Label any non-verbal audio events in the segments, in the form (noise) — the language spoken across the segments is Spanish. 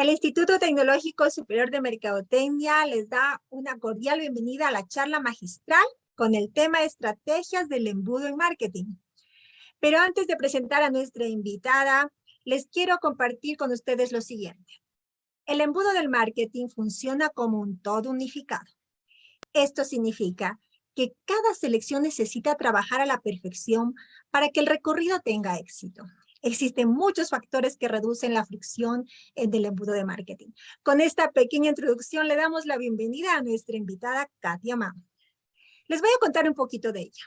El Instituto Tecnológico Superior de Mercadotecnia les da una cordial bienvenida a la charla magistral con el tema Estrategias del Embudo en Marketing. Pero antes de presentar a nuestra invitada, les quiero compartir con ustedes lo siguiente. El embudo del marketing funciona como un todo unificado. Esto significa que cada selección necesita trabajar a la perfección para que el recorrido tenga éxito. Existen muchos factores que reducen la fricción del embudo de marketing. Con esta pequeña introducción le damos la bienvenida a nuestra invitada Katia Mam. Les voy a contar un poquito de ella.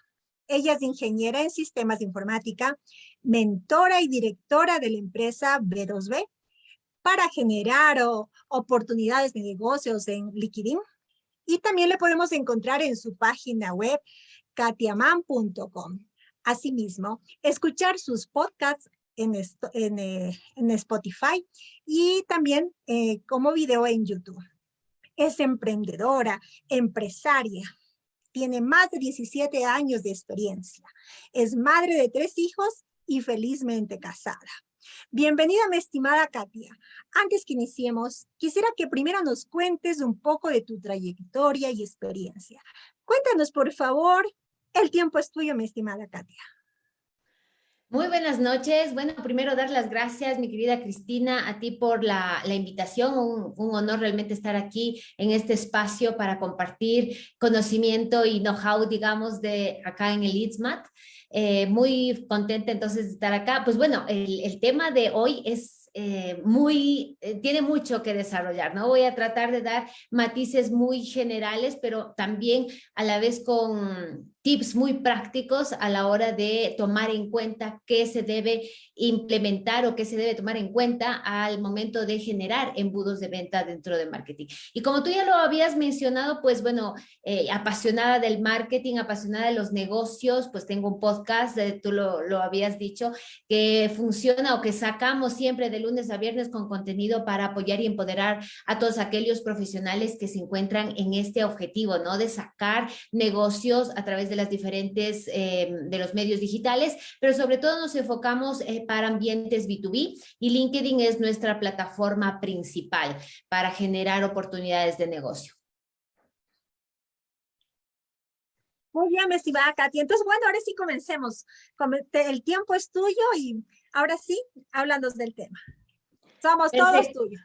Ella es ingeniera en sistemas de informática, mentora y directora de la empresa B2B para generar oportunidades de negocios en Liquidin. Y también le podemos encontrar en su página web katiaman.com. Asimismo, escuchar sus podcasts en, eh, en, Spotify y también eh, como video en YouTube. Es emprendedora, empresaria, tiene más de 17 años de experiencia, es madre de tres hijos y felizmente casada. Bienvenida, mi estimada Katia. Antes que iniciemos, quisiera que primero nos cuentes un poco de tu trayectoria y experiencia. Cuéntanos, por favor, el tiempo es tuyo, mi estimada Katia. Muy buenas noches. Bueno, primero dar las gracias, mi querida Cristina, a ti por la, invitación. Un, honor realmente estar aquí en este espacio para compartir conocimiento y know-how, digamos, de acá en el ITSMAT. Eh, muy contenta entonces de estar acá. Pues bueno, el, tema de hoy es eh, muy, eh, tiene mucho que desarrollar, ¿no? Voy a tratar de dar matices muy generales, pero también a la vez con tips muy prácticos a la hora de tomar en cuenta qué se debe implementar o qué se debe tomar en cuenta al momento de generar embudos de venta dentro de marketing. Y como tú ya lo habías mencionado, pues bueno, eh, apasionada del marketing, apasionada de los negocios, pues tengo un podcast, tú lo, lo habías dicho, que funciona o que sacamos siempre de lunes a viernes con contenido para apoyar y empoderar a todos aquellos profesionales que se encuentran en este objetivo, ¿no? De sacar negocios a través las diferentes, eh, de los medios digitales, pero sobre todo nos enfocamos eh, para ambientes B2B y LinkedIn es nuestra plataforma principal para generar oportunidades de negocio. Muy bien, me Katy. Entonces, bueno, ahora sí comencemos. El tiempo es tuyo y ahora sí, háblanos del tema. Somos todos tuyos.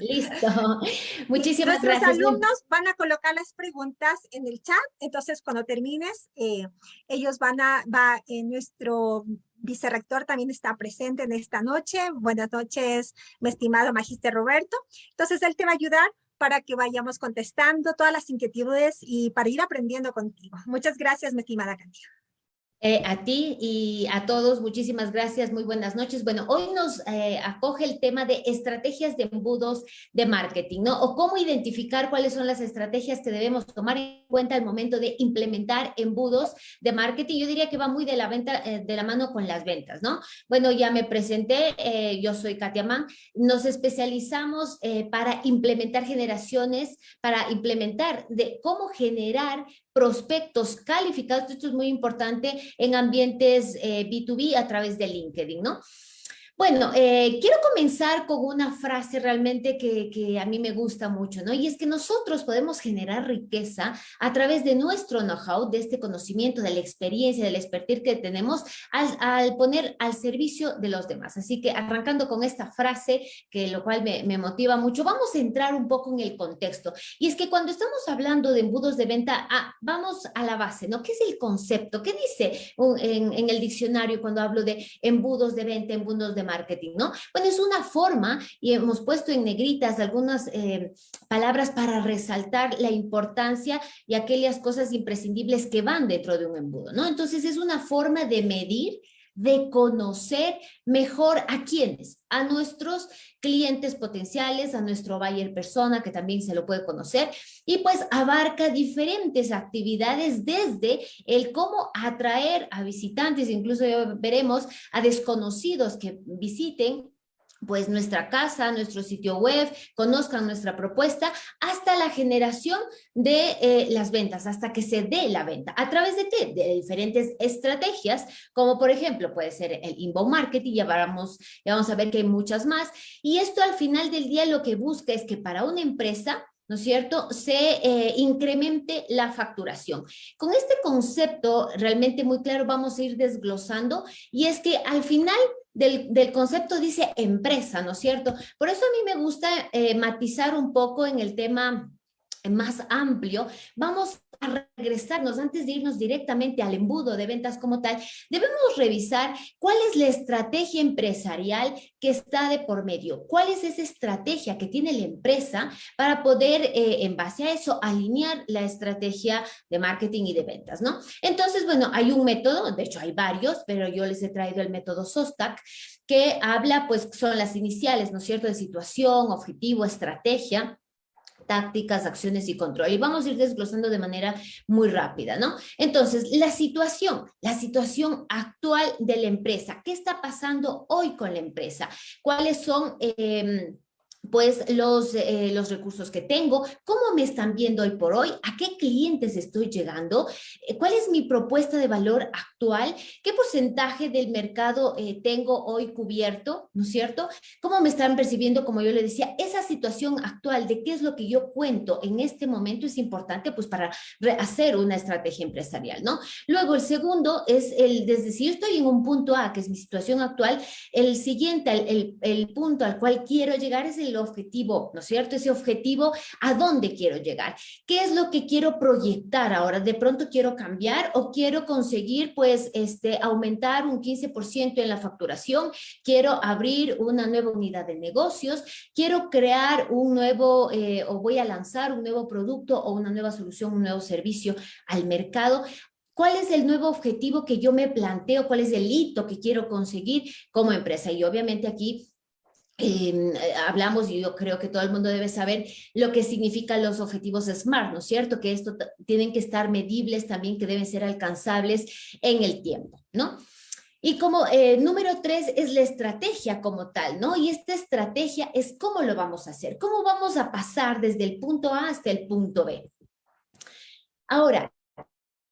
Listo. (laughs) Muchísimas gracias. Nuestros alumnos van a colocar las preguntas en el chat. Entonces, cuando termines, eh, ellos van a, va, en eh, nuestro vicerrector también está presente en esta noche. Buenas noches, mi estimado Magister Roberto. Entonces, él te va a ayudar para que vayamos contestando todas las inquietudes y para ir aprendiendo contigo. Muchas gracias, mi estimada Katia. Eh, a ti y a todos, muchísimas gracias, muy buenas noches. Bueno, hoy nos eh, acoge el tema de estrategias de embudos de marketing, ¿no? O cómo identificar cuáles son las estrategias que debemos tomar en cuenta al momento de implementar embudos de marketing. Yo diría que va muy de la venta, eh, de la mano con las ventas, ¿no? Bueno, ya me presenté, yo soy Katia Mann, nos especializamos para implementar generaciones, para implementar de cómo generar prospectos calificados, esto es muy importante, en ambientes B2B eh, a través de LinkedIn, ¿no? Bueno, eh, quiero comenzar con una frase realmente que, a mí me gusta mucho, ¿no? Y es que nosotros podemos generar riqueza a través de nuestro know-how, de este conocimiento, de la experiencia, del expertise que tenemos al, poner al servicio de los demás. Así que arrancando con esta frase, que lo cual me, motiva mucho, vamos a entrar un poco en el contexto. Y es que cuando estamos hablando de embudos de venta, ah, vamos a la base, ¿no? ¿Qué es el concepto? ¿Qué dice en, en el diccionario cuando hablo de embudos de venta, embudos de marketing, ¿no? Bueno, es una forma y hemos puesto en negritas algunas eh, palabras para resaltar la importancia y aquellas cosas imprescindibles que van dentro de un embudo, ¿no? Entonces es una forma de medir de conocer mejor a quiénes, a nuestros clientes potenciales, a nuestro buyer persona, que también se lo puede conocer, y pues abarca diferentes actividades desde el cómo atraer a visitantes, incluso veremos a desconocidos que visiten pues nuestra casa, nuestro sitio web, conozcan nuestra propuesta, hasta la generación de eh, las ventas, hasta que se dé la venta. ¿A través de qué? De diferentes estrategias, como por ejemplo puede ser el inbound marketing, ya vamos, ya vamos a ver que hay muchas más. Y esto al final del día lo que busca es que para una empresa ¿no es cierto?, se eh, incremente la facturación. Con este concepto realmente muy claro vamos a ir desglosando y es que al final del, concepto dice empresa, ¿no es cierto? Por eso a mí me gusta eh, matizar un poco en el tema más amplio, vamos a regresarnos, antes de irnos directamente al embudo de ventas como tal, debemos revisar cuál es la estrategia empresarial que está de por medio, cuál es esa estrategia que tiene la empresa para poder, eh, en base a eso, alinear la estrategia de marketing y de ventas, ¿no? Entonces, bueno, hay un método, de hecho hay varios, pero yo les he traído el método SOSTAC, que habla, pues, son las iniciales, ¿no es cierto?, de situación, objetivo, estrategia, tácticas, acciones y control. Y vamos a ir desglosando de manera muy rápida, ¿no? Entonces, la situación, la situación actual de la empresa. ¿Qué está pasando hoy con la empresa? ¿Cuáles son... Eh, pues los, eh, los recursos que tengo, cómo me están viendo hoy por hoy, a qué clientes estoy llegando, eh, cuál es mi propuesta de valor actual, qué porcentaje del mercado eh, tengo hoy cubierto, ¿no es cierto? ¿Cómo me están percibiendo, como yo le decía, esa situación actual de qué es lo que yo cuento en este momento es importante pues para hacer una estrategia empresarial, ¿no? Luego el segundo es el, desde si yo estoy en un punto A, que es mi situación actual, el siguiente, el, el punto al cual quiero llegar es el objetivo, ¿no es cierto? Ese objetivo, ¿a dónde quiero llegar? ¿Qué es lo que quiero proyectar ahora? ¿De pronto quiero cambiar o quiero conseguir, pues, este, aumentar un 15% en la facturación? ¿Quiero abrir una nueva unidad de negocios? ¿Quiero crear un nuevo, eh, o voy a lanzar un nuevo producto o una nueva solución, un nuevo servicio al mercado? ¿Cuál es el nuevo objetivo que yo me planteo? ¿Cuál es el hito que quiero conseguir como empresa? Y obviamente aquí eh, hablamos y yo creo que todo el mundo debe saber lo que significan los objetivos SMART, ¿no es cierto? Que esto tienen que estar medibles también, que deben ser alcanzables en el tiempo, ¿no? Y como eh, número tres es la estrategia como tal, ¿no? Y esta estrategia es cómo lo vamos a hacer, cómo vamos a pasar desde el punto A hasta el punto B. Ahora,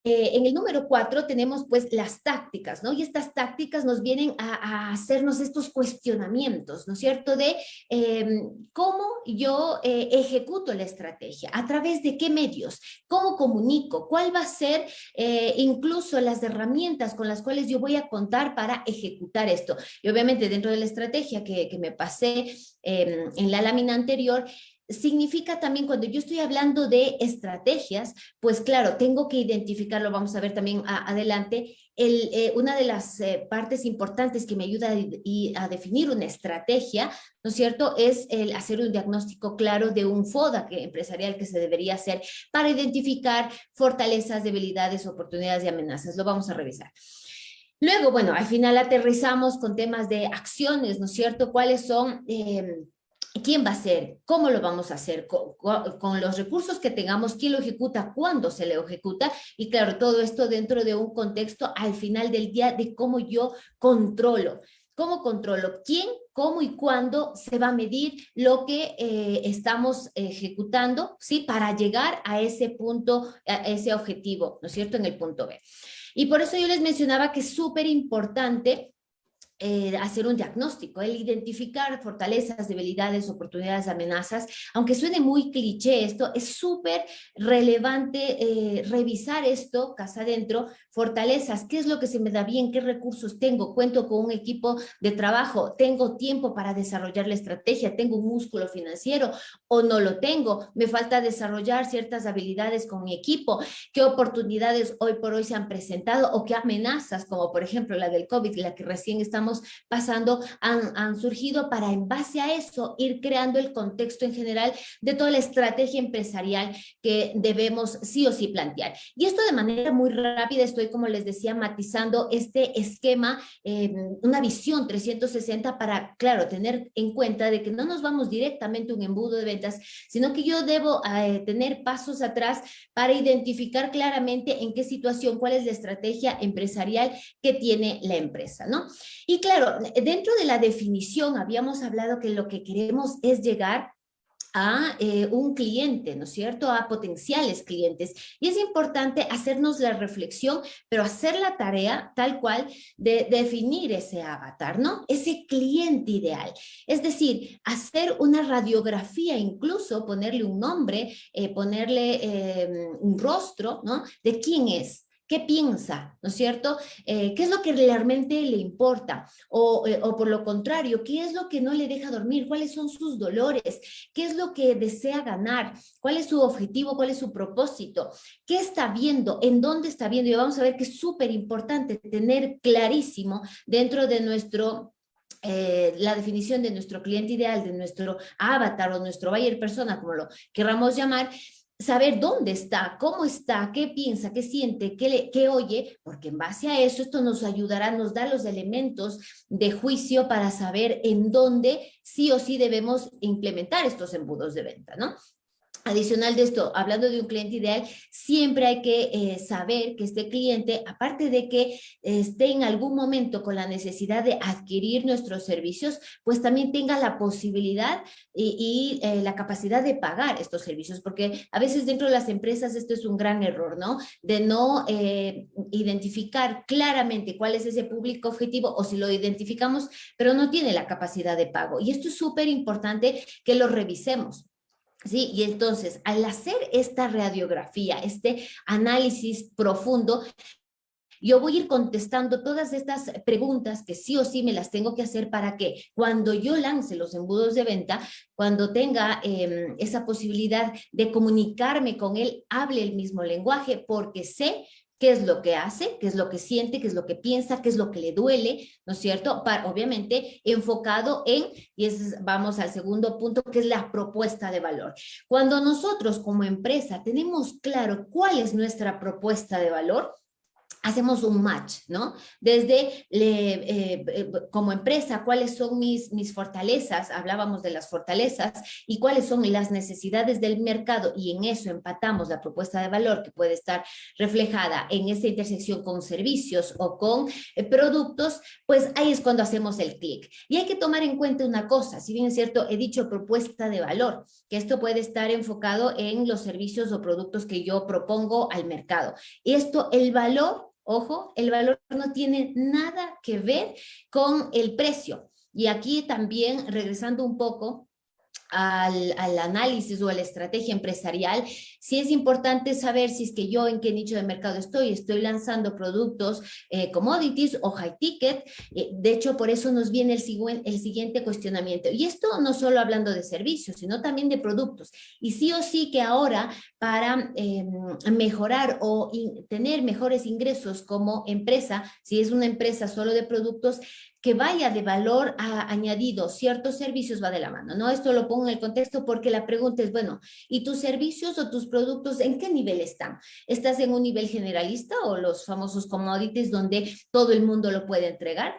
eh, en el número cuatro tenemos pues las tácticas, ¿no? Y estas tácticas nos vienen a, hacernos estos cuestionamientos, ¿no es cierto? De em, cómo yo eh, ejecuto la estrategia, a través de qué medios, cómo comunico, cuál va a ser eh, incluso las herramientas con las cuales yo voy a contar para ejecutar esto. Y obviamente dentro de la estrategia que, me pasé em, en la lámina anterior, significa también cuando yo estoy hablando de estrategias, pues claro, tengo que identificarlo, vamos a ver también adelante, el, eh, una de las eh, partes importantes que me ayuda a, definir una estrategia, ¿no es cierto?, es hacer un diagnóstico claro de un FODA que, empresarial que se debería hacer para identificar fortalezas, debilidades, oportunidades y amenazas. Lo vamos a revisar. Luego, bueno, al final aterrizamos con temas de acciones, ¿no es cierto?, cuáles son... Eh, quién va a hacer, cómo lo vamos a hacer, con, los recursos que tengamos, quién lo ejecuta, cuándo se le ejecuta y claro, todo esto dentro de un contexto al final del día de cómo yo controlo. ¿Cómo controlo? ¿Quién, cómo y cuándo se va a medir lo que eh, estamos ejecutando ¿sí? para llegar a ese punto, a ese objetivo, ¿no es cierto?, en el punto B. Y por eso yo les mencionaba que es súper importante eh, hacer un diagnóstico, el identificar fortalezas, debilidades, oportunidades, amenazas, aunque suene muy cliché esto, es súper relevante eh, revisar esto casa adentro, fortalezas, qué es lo que se me da bien, qué recursos tengo, cuento con un equipo de trabajo, tengo tiempo para desarrollar la estrategia, tengo un músculo financiero o no lo tengo, me falta desarrollar ciertas habilidades con mi equipo, qué oportunidades hoy por hoy se han presentado o qué amenazas, como por ejemplo la del COVID, la que recién estamos pasando han, surgido para en base a eso ir creando el contexto en general de toda la estrategia empresarial que debemos sí o sí plantear. Y esto de manera muy rápida estoy, como les decía, matizando este esquema, eh, una visión 360 para, claro, tener en cuenta de que no nos vamos directamente a un embudo de ventas, sino que yo debo eh, tener pasos atrás para identificar claramente en qué situación, cuál es la estrategia empresarial que tiene la empresa, ¿no? Y Y claro, dentro de la definición habíamos hablado que lo que queremos es llegar a eh, un cliente, ¿no es cierto? A potenciales clientes. Y es importante hacernos la reflexión, pero hacer la tarea tal cual de, definir ese avatar, ¿no? Ese cliente ideal. Es decir, hacer una radiografía, incluso ponerle un nombre, eh, ponerle eh, un rostro, ¿no? De quién es, ¿Qué piensa? ¿No es cierto? Eh, ¿Qué es lo que realmente le importa? Eh, o, por lo contrario, ¿qué es lo que no le deja dormir? ¿Cuáles son sus dolores? ¿Qué es lo que desea ganar? ¿Cuál es su objetivo? ¿Cuál es su propósito? ¿Qué está viendo? ¿En dónde está viendo? Y vamos a ver que es súper importante tener clarísimo dentro de nuestro eh, la definición de nuestro cliente ideal, de nuestro avatar o nuestro buyer persona, como lo queramos llamar, saber dónde está, cómo está, qué piensa, qué siente, qué, le, qué oye, porque en base a eso esto nos ayudará, nos da los elementos de juicio para saber en dónde sí o sí debemos implementar estos embudos de venta, ¿no? Adicional de esto, hablando de un cliente ideal, siempre hay que eh, saber que este cliente, aparte de que esté en algún momento con la necesidad de adquirir nuestros servicios, pues también tenga la posibilidad y, eh, la capacidad de pagar estos servicios, porque a veces dentro de las empresas esto es un gran error, ¿no? De no eh, identificar claramente cuál es ese público objetivo o si lo identificamos, pero no tiene la capacidad de pago. Y esto es súper importante que lo revisemos. ¿Sí? Y entonces, al hacer esta radiografía, este análisis profundo, yo voy a ir contestando todas estas preguntas que sí o sí me las tengo que hacer para que cuando yo lance los embudos de venta, cuando tenga em, esa posibilidad de comunicarme con él, hable el mismo lenguaje, porque sé qué es lo que hace, qué es lo que siente, qué es lo que piensa, qué es lo que le duele, ¿no es cierto? Obviamente enfocado en, y es, vamos al segundo punto, que es la propuesta de valor. Cuando nosotros como empresa tenemos claro cuál es nuestra propuesta de valor, hacemos un match, ¿no? Desde eh, eh, como empresa, cuáles son mis, mis fortalezas, hablábamos de las fortalezas, y cuáles son las necesidades del mercado, y en eso empatamos la propuesta de valor que puede estar reflejada en esa intersección con servicios o con eh, productos, pues ahí es cuando hacemos el clic. Y hay que tomar en cuenta una cosa, si bien es cierto, he dicho propuesta de valor, que esto puede estar enfocado en los servicios o productos que yo propongo al mercado. Esto, el valor Ojo, el valor no tiene nada que ver con el precio. Y aquí también, regresando un poco al, análisis o a la estrategia empresarial, sí es importante saber si es que yo en qué nicho de mercado estoy, estoy lanzando productos eh, commodities o high ticket, eh, de hecho por eso nos viene el, el siguiente cuestionamiento, y esto no solo hablando de servicios, sino también de productos, y sí o sí que ahora para em, mejorar o tener mejores ingresos como empresa, si es una empresa solo de productos, que vaya de valor añadido, ciertos servicios va de la mano, ¿no? Esto lo pongo en el contexto porque la pregunta es, bueno, ¿y tus servicios o tus productos en qué nivel están? ¿Estás en un nivel generalista o los famosos commodities donde todo el mundo lo puede entregar?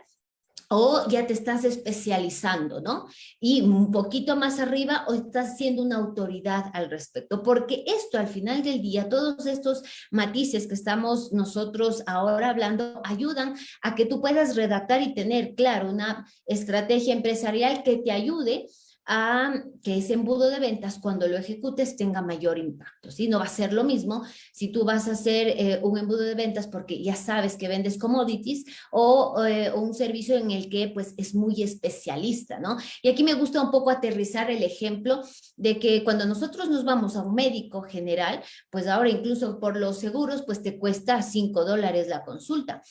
O ya te estás especializando, ¿no? Y un poquito más arriba o estás siendo una autoridad al respecto, porque esto al final del día, todos estos matices que estamos nosotros ahora hablando, ayudan a que tú puedas redactar y tener, claro, una estrategia empresarial que te ayude a que ese embudo de ventas cuando lo ejecutes tenga mayor impacto. ¿sí? No va a ser lo mismo si tú vas a hacer eh, un embudo de ventas porque ya sabes que vendes commodities o, eh, un servicio en el que pues es muy especialista. ¿no? Y aquí me gusta un poco aterrizar el ejemplo de que cuando nosotros nos vamos a un médico general, pues ahora incluso por los seguros pues te cuesta 5 dólares la consulta.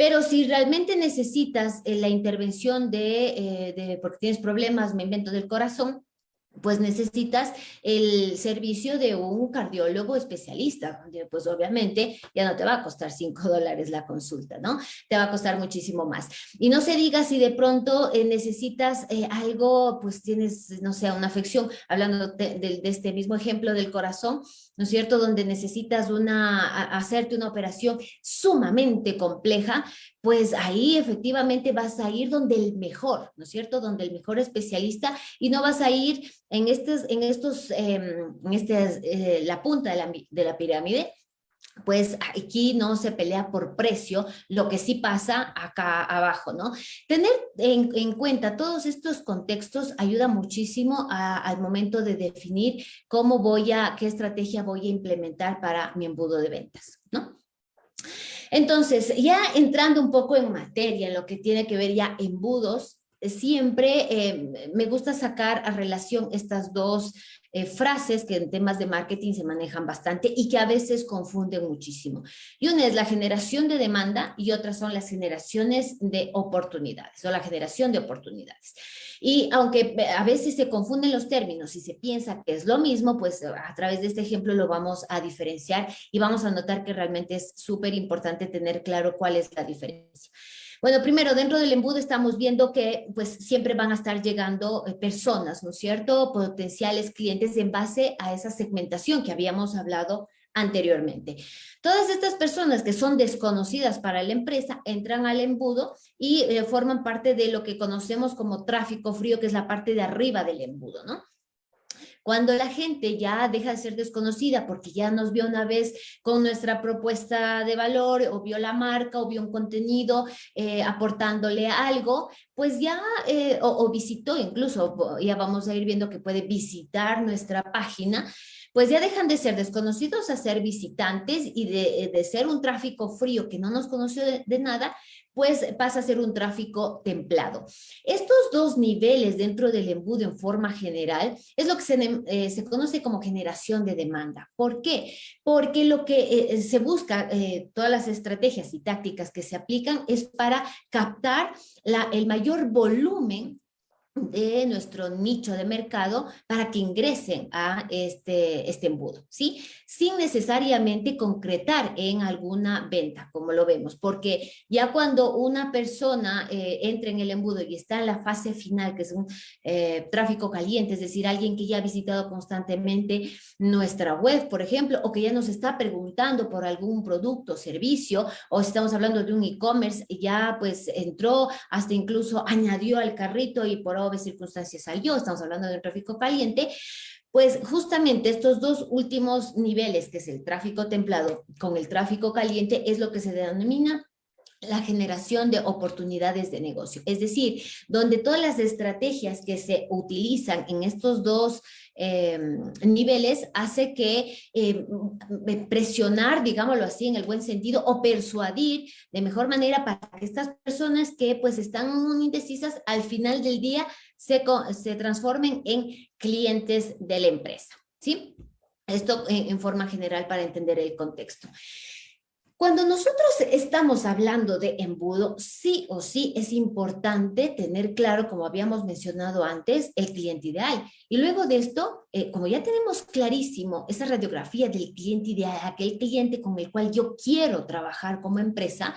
Pero si realmente necesitas eh, la intervención de, eh, de, porque tienes problemas, me invento del corazón, pues necesitas el servicio de un cardiólogo especialista, pues obviamente ya no te va a costar 5 dólares la consulta, ¿no? Te va a costar muchísimo más. Y no se diga si de pronto eh, necesitas eh, algo, pues tienes, no sé, una afección, hablando de, de, este mismo ejemplo del corazón, ¿no es cierto? Donde necesitas una, hacerte una operación sumamente compleja, pues ahí efectivamente vas a ir donde el mejor, ¿no es cierto? Donde el mejor especialista y no vas a ir en, estos, en estos, em, en este, eh, la punta de la, de la pirámide, pues aquí no se pelea por precio, lo que sí pasa acá abajo, ¿no? Tener en, cuenta todos estos contextos ayuda muchísimo al momento de definir cómo voy a, qué estrategia voy a implementar para mi embudo de ventas, ¿no? Entonces, ya entrando un poco en materia, en lo que tiene que ver ya embudos, siempre eh, me gusta sacar a relación estas dos eh, frases que en temas de marketing se manejan bastante y que a veces confunden muchísimo. Y una es la generación de demanda y otras son las generaciones de oportunidades o la generación de oportunidades. Y aunque a veces se confunden los términos y se piensa que es lo mismo, pues a través de este ejemplo lo vamos a diferenciar y vamos a notar que realmente es súper importante tener claro cuál es la diferencia. Bueno, primero, dentro del embudo estamos viendo que pues siempre van a estar llegando eh, personas, ¿no es cierto? Potenciales clientes en base a esa segmentación que habíamos hablado anteriormente. Todas estas personas que son desconocidas para la empresa entran al embudo y eh, forman parte de lo que conocemos como tráfico frío, que es la parte de arriba del embudo, ¿no? Cuando la gente ya deja de ser desconocida porque ya nos vio una vez con nuestra propuesta de valor o vio la marca o vio un contenido eh, aportándole algo, pues ya, eh, o, visitó incluso, ya vamos a ir viendo que puede visitar nuestra página, pues ya dejan de ser desconocidos a ser visitantes y de, de ser un tráfico frío que no nos conoció de nada, pues pasa a ser un tráfico templado. Estos dos niveles dentro del embudo en forma general es lo que se, eh, se conoce como generación de demanda. ¿Por qué? Porque lo que eh, se busca, eh, todas las estrategias y tácticas que se aplican es para captar la, el mayor volumen de nuestro nicho de mercado para que ingresen a este, este embudo, ¿sí? Sin necesariamente concretar en alguna venta, como lo vemos, porque ya cuando una persona eh, entra en el embudo y está en la fase final, que es un eh, tráfico caliente, es decir, alguien que ya ha visitado constantemente nuestra web, por ejemplo, o que ya nos está preguntando por algún producto o servicio, o estamos hablando de un e-commerce, ya pues entró, hasta incluso añadió al carrito y por de circunstancias salió, estamos hablando de un tráfico caliente, pues justamente estos dos últimos niveles, que es el tráfico templado con el tráfico caliente, es lo que se denomina la generación de oportunidades de negocio. Es decir, donde todas las estrategias que se utilizan en estos dos em, niveles hace que em, presionar, digámoslo así, en el buen sentido, o persuadir de mejor manera para que estas personas que pues están indecisas al final del día se, transformen en clientes de la empresa. ¿sí? Esto en forma general para entender el contexto. Cuando nosotros estamos hablando de embudo, sí o sí es importante tener claro, como habíamos mencionado antes, el cliente ideal. Y luego de esto, eh, como ya tenemos clarísimo esa radiografía del cliente ideal, aquel cliente con el cual yo quiero trabajar como empresa,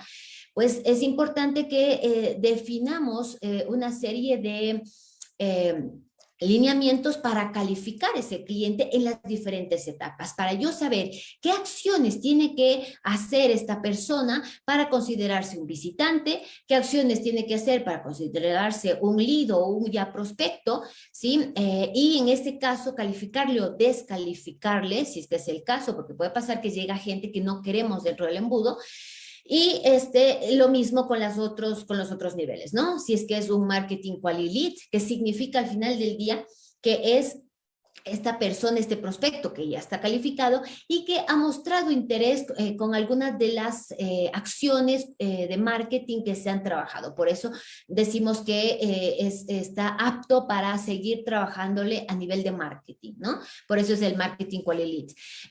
pues es importante que eh, definamos eh, una serie de lineamientos para calificar ese cliente en las diferentes etapas, para yo saber qué acciones tiene que hacer esta persona para considerarse un visitante, qué acciones tiene que hacer para considerarse un lead o un ya prospecto, ¿sí? Eh, y en este caso calificarle o descalificarle, si este es el caso, porque puede pasar que llega gente que no queremos dentro del embudo, y este, lo mismo con, las otros, con los otros niveles, ¿no? Si es que es un marketing quali que significa al final del día que es esta persona, este prospecto que ya está calificado y que ha mostrado interés eh, con algunas de las eh, acciones eh, de marketing que se han trabajado. Por eso decimos que es, está apto para seguir trabajándole a nivel de marketing, ¿no? Por eso es el marketing quality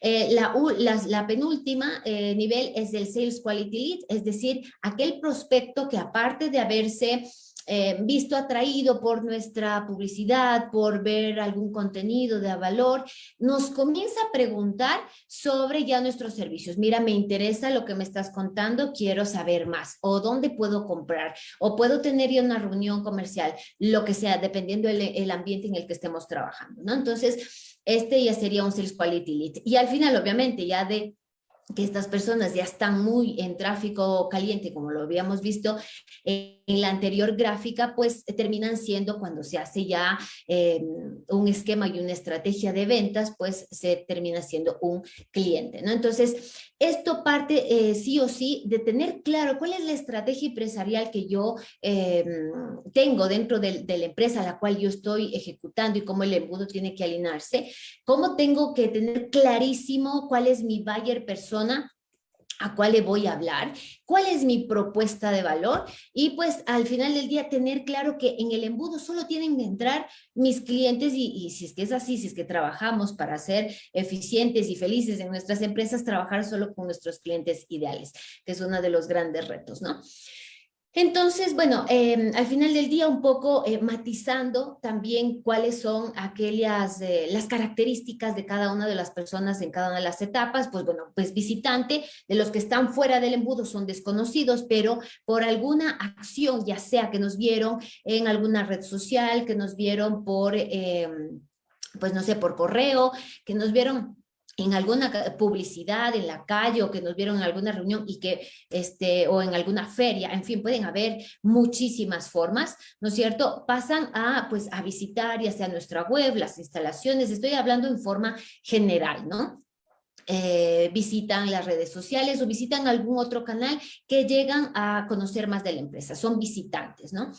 lead. La, la, penúltima nivel es el sales quality lead, es decir, aquel prospecto que aparte de haberse eh, visto atraído por nuestra publicidad, por ver algún contenido de valor, nos comienza a preguntar sobre ya nuestros servicios. Mira, me interesa lo que me estás contando, quiero saber más, o dónde puedo comprar, o puedo tener ya una reunión comercial, lo que sea, dependiendo del el ambiente en el que estemos trabajando, ¿no? Entonces, este ya sería un Sales Quality Lead. Y al final, obviamente, ya de que estas personas ya están muy en tráfico caliente, como lo habíamos visto, eh, en la anterior gráfica, pues terminan siendo cuando se hace ya eh, un esquema y una estrategia de ventas, pues se termina siendo un cliente, ¿no? Entonces, esto parte eh, sí o sí de tener claro cuál es la estrategia empresarial que yo em, tengo dentro de, de, la empresa a la cual yo estoy ejecutando y cómo el embudo tiene que alinearse, cómo tengo que tener clarísimo cuál es mi buyer persona a cuál le voy a hablar, cuál es mi propuesta de valor y pues al final del día tener claro que en el embudo solo tienen que entrar mis clientes y, y, si es que es así, si es que trabajamos para ser eficientes y felices en nuestras empresas, trabajar solo con nuestros clientes ideales, que es uno de los grandes retos, ¿no? Entonces, bueno, eh, al final del día un poco eh, matizando también cuáles son aquellas, eh, las características de cada una de las personas en cada una de las etapas, pues bueno, pues visitante, de los que están fuera del embudo son desconocidos, pero por alguna acción, ya sea que nos vieron en alguna red social, que nos vieron por, pues no sé, por correo, que nos vieron en alguna publicidad en la calle o que nos vieron en alguna reunión y que, este, o en alguna feria, en fin, pueden haber muchísimas formas, ¿no es cierto? Pasan a, pues, a visitar ya sea nuestra web, las instalaciones, estoy hablando en forma general, ¿no? Eh, visitan las redes sociales o visitan algún otro canal que llegan a conocer más de la empresa, son visitantes, ¿no?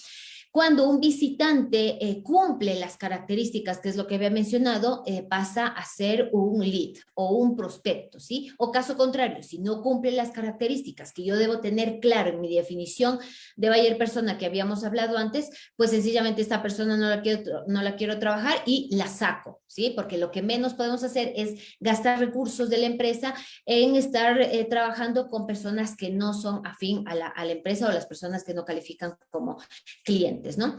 Cuando un visitante eh, cumple las características, que es lo que había mencionado, eh, pasa a ser un lead o un prospecto, ¿sí? O caso contrario, si no cumple las características que yo debo tener claro en mi definición de buyer persona que habíamos hablado antes, pues sencillamente esta persona no la quiero, no la quiero trabajar y la saco, ¿sí? Porque lo que menos podemos hacer es gastar recursos de la empresa en estar eh, trabajando con personas que no son afín a la, a la empresa o las personas que no califican como clientes. ¿No?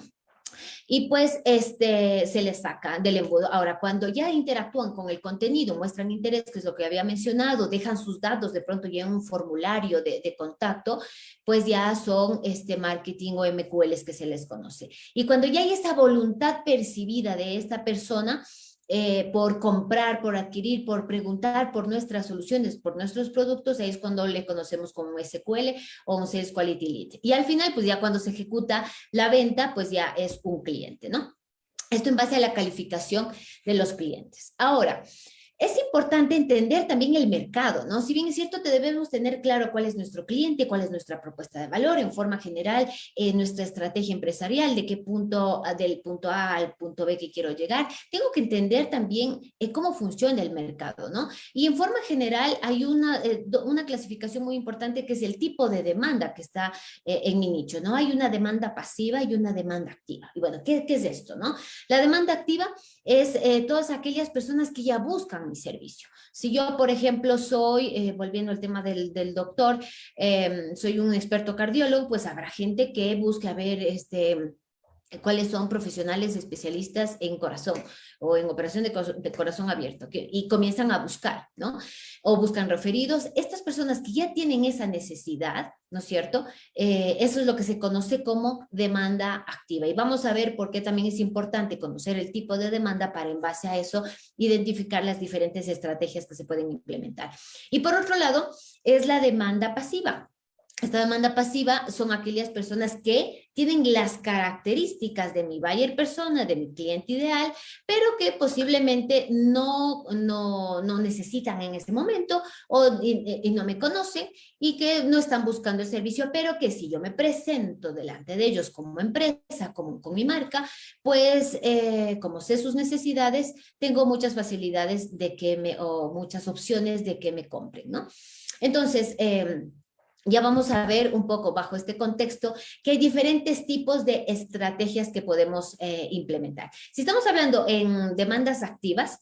y pues este, se les saca del embudo. Ahora, cuando ya interactúan con el contenido, muestran interés, que es lo que había mencionado, dejan sus datos, de pronto en un formulario de, de, contacto, pues ya son este marketing o MQLs que se les conoce. Y cuando ya hay esa voluntad percibida de esta persona, eh, por comprar, por adquirir, por preguntar por nuestras soluciones, por nuestros productos, ahí es cuando le conocemos como SQL o un Sales Quality Lead. Y al final, pues ya cuando se ejecuta la venta, pues ya es un cliente, ¿no? Esto en base a la calificación de los clientes. Ahora, es importante entender también el mercado, ¿no? Si bien es cierto, te debemos tener claro cuál es nuestro cliente, cuál es nuestra propuesta de valor, en forma general, eh, nuestra estrategia empresarial, de qué punto, ah, del punto A al punto B que quiero llegar. Tengo que entender también eh, cómo funciona el mercado, ¿no? Y en forma general hay una, eh, una clasificación muy importante que es el tipo de demanda que está en mi nicho, ¿no? Hay una demanda pasiva y una demanda activa. Y bueno, ¿qué, es esto, no? La demanda activa es todas aquellas personas que ya buscan mi servicio. Si yo, por ejemplo, soy, eh, volviendo al tema del, del doctor, eh, soy un experto cardiólogo, pues habrá gente que busque ver este, cuáles son profesionales especialistas en corazón o en operación de, corazón abierto que, y comienzan a buscar, ¿no? O buscan referidos. Estas personas que ya tienen esa necesidad, ¿no es cierto? Eh, eso es lo que se conoce como demanda activa. Y vamos a ver por qué también es importante conocer el tipo de demanda para en base a eso identificar las diferentes estrategias que se pueden implementar. Y por otro lado, es la demanda pasiva. Esta demanda pasiva son aquellas personas que tienen las características de mi buyer persona, de mi cliente ideal, pero que posiblemente no, no, no necesitan en este momento o, y, no me conocen y que no están buscando el servicio, pero que si yo me presento delante de ellos como empresa, como con mi marca, pues eh, como sé sus necesidades, tengo muchas facilidades de que me, o muchas opciones de que me compren, ¿no? Entonces, eh, ya vamos a ver un poco bajo este contexto que hay diferentes tipos de estrategias que podemos eh, implementar. Si estamos hablando en demandas activas,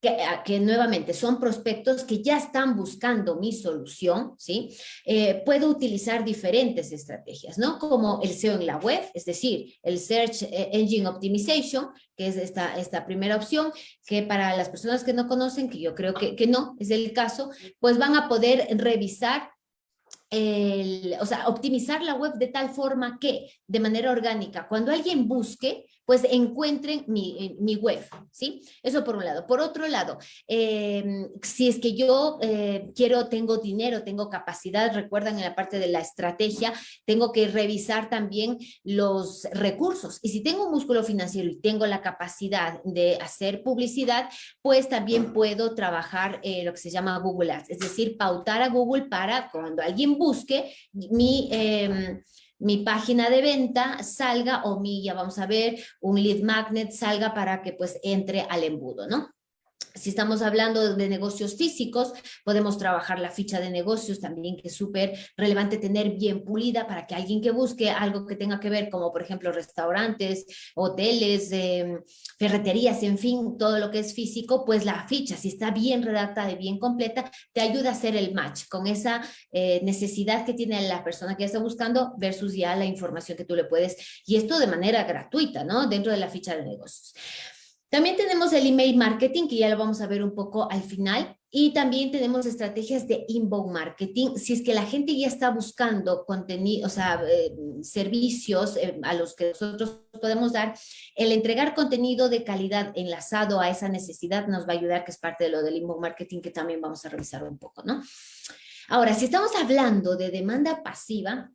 que, que, nuevamente son prospectos que ya están buscando mi solución, ¿sí? Eh, puedo utilizar diferentes estrategias, ¿no? Como el SEO en la web, es decir, el Search eh, Engine Optimization, que es esta, esta primera opción, que para las personas que no conocen, que yo creo que, que no es el caso, pues van a poder revisar el, o sea, optimizar la web de tal forma que, de manera orgánica, cuando alguien busque, pues encuentren mi, mi web, ¿sí? Eso por un lado. Por otro lado, em, si es que yo eh, quiero, tengo dinero, tengo capacidad, recuerdan en la parte de la estrategia, tengo que revisar también los recursos. Y si tengo un músculo financiero y tengo la capacidad de hacer publicidad, pues también puedo trabajar eh, lo que se llama Google Ads, es decir, pautar a Google para cuando alguien busque mi... Mi página de venta salga o mi, ya vamos a ver, un lead magnet salga para que pues entre al embudo, ¿no? Si estamos hablando de negocios físicos, podemos trabajar la ficha de negocios también, que es súper relevante tener bien pulida para que alguien que busque algo que tenga que ver, como por ejemplo restaurantes, hoteles, em, ferreterías, en fin, todo lo que es físico, pues la ficha, si está bien redactada y bien completa, te ayuda a hacer el match con esa eh, necesidad que tiene la persona que está buscando versus ya la información que tú le puedes, y esto de manera gratuita, ¿no? Dentro de la ficha de negocios. También tenemos el email marketing, que ya lo vamos a ver un poco al final, y también tenemos estrategias de inbound marketing. Si es que la gente ya está buscando contenido, o sea, eh, servicios eh, a los que nosotros podemos dar, el entregar contenido de calidad enlazado a esa necesidad nos va a ayudar, que es parte de lo del inbound marketing, que también vamos a revisar un poco, ¿no? Ahora, si estamos hablando de demanda pasiva,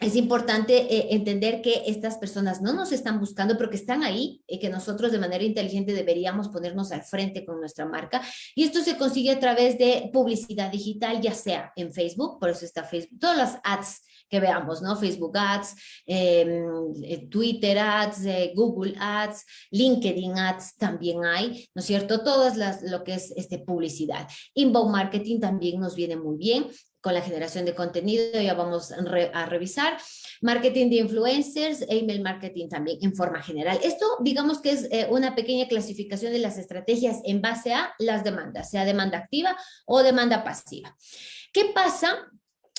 es importante eh, entender que estas personas no nos están buscando, pero que están ahí y que nosotros de manera inteligente deberíamos ponernos al frente con nuestra marca. Y esto se consigue a través de publicidad digital, ya sea en Facebook, por eso está Facebook, todas las ads que veamos, ¿no? Facebook Ads, em, eh, Twitter Ads, eh, Google Ads, LinkedIn Ads también hay, ¿no es cierto? Todas las, lo que es este, publicidad. Inbound Marketing también nos viene muy bien con la generación de contenido, ya vamos a revisar. Marketing de influencers, email marketing también en forma general. Esto digamos que es eh, una pequeña clasificación de las estrategias en base a las demandas, sea demanda activa o demanda pasiva. ¿Qué pasa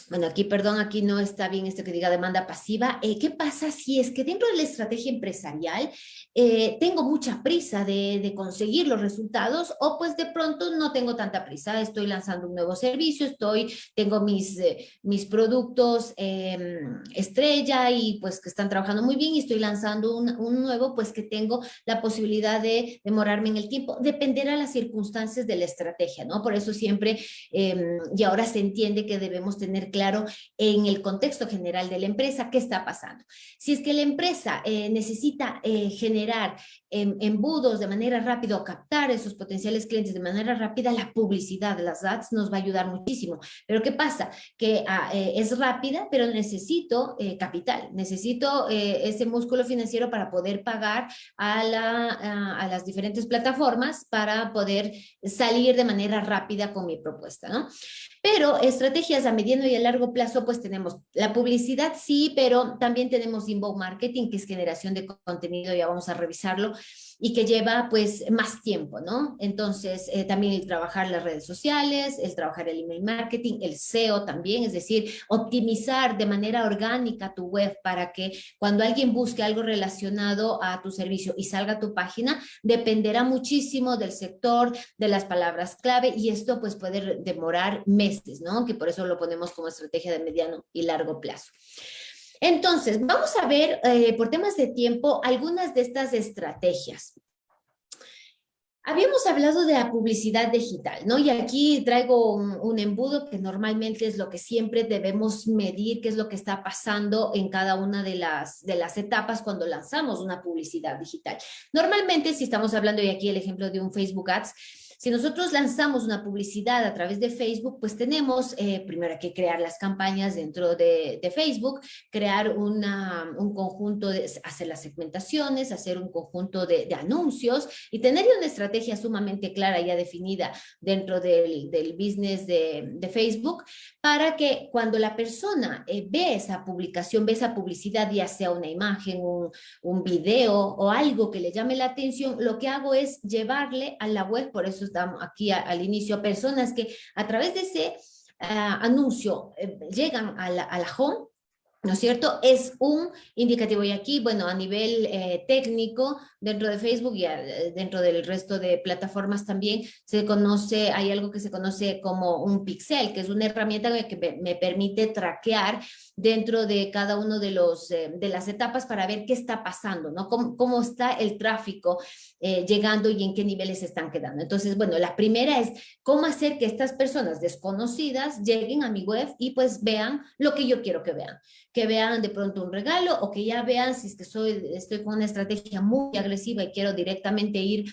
bueno, aquí, perdón, aquí no está bien esto que diga demanda pasiva. Eh, ¿Qué pasa si es que dentro de la estrategia empresarial eh, tengo mucha prisa de, conseguir los resultados o pues de pronto no tengo tanta prisa, estoy lanzando un nuevo servicio, estoy, tengo mis, eh, mis productos em, estrella y pues que están trabajando muy bien y estoy lanzando un, nuevo, pues que tengo la posibilidad de demorarme en el tiempo, dependerá las circunstancias de la estrategia, ¿no? Por eso siempre, em, y ahora se entiende que debemos tener claro en el contexto general de la empresa qué está pasando. Si es que la empresa eh, necesita eh, generar em, embudos de manera rápida o captar esos potenciales clientes de manera rápida, la publicidad, las ads nos va a ayudar muchísimo. Pero ¿qué pasa? Que ah, eh, es rápida, pero necesito capital, necesito ese músculo financiero para poder pagar a, la, a las diferentes plataformas para poder salir de manera rápida con mi propuesta, ¿no? Pero estrategias a mediano y a largo plazo, pues tenemos la publicidad, sí, pero también tenemos inbound marketing, que es generación de contenido, ya vamos a revisarlo, y que lleva pues más tiempo, ¿no? Entonces, eh, también el trabajar las redes sociales, el trabajar el email marketing, el SEO también, es decir, optimizar de manera orgánica tu web para que cuando alguien busque algo relacionado a tu servicio y salga tu página, dependerá muchísimo del sector, de las palabras clave y esto pues puede demorar meses, ¿no? Que por eso lo ponemos como estrategia de mediano y largo plazo. Entonces, vamos a ver, eh, por temas de tiempo, algunas de estas estrategias. Habíamos hablado de la publicidad digital, ¿no? Y aquí traigo un, embudo que normalmente es lo que siempre debemos medir, qué es lo que está pasando en cada una de las, de las etapas cuando lanzamos una publicidad digital. Normalmente, si estamos hablando, y aquí el ejemplo de un Facebook Ads, si nosotros lanzamos una publicidad a través de Facebook, pues tenemos eh, primero que crear las campañas dentro de, Facebook, crear un conjunto, de, hacer las segmentaciones, hacer un conjunto de, anuncios y tener una estrategia sumamente clara ya definida dentro del, del business de, Facebook para que cuando la persona eh, ve esa publicación, ve esa publicidad, ya sea una imagen, un, un video o algo que le llame la atención, lo que hago es llevarle a la web, por eso estamos aquí al inicio, personas que a través de ese ah, anuncio eh, llegan a la, a la home ¿no es cierto? Es un indicativo y aquí, bueno, a nivel eh, técnico, dentro de Facebook y eh, dentro del resto de plataformas también se conoce, hay algo que se conoce como un pixel, que es una herramienta que me, permite traquear dentro de cada uno de, los, eh, de las etapas para ver qué está pasando, ¿no? Cómo, cómo está el tráfico llegando y en qué niveles están quedando. Entonces, bueno, la primera es cómo hacer que estas personas desconocidas lleguen a mi web y pues vean lo que yo quiero que vean que vean de pronto un regalo o que ya vean si es que soy, estoy con una estrategia muy agresiva y quiero directamente ir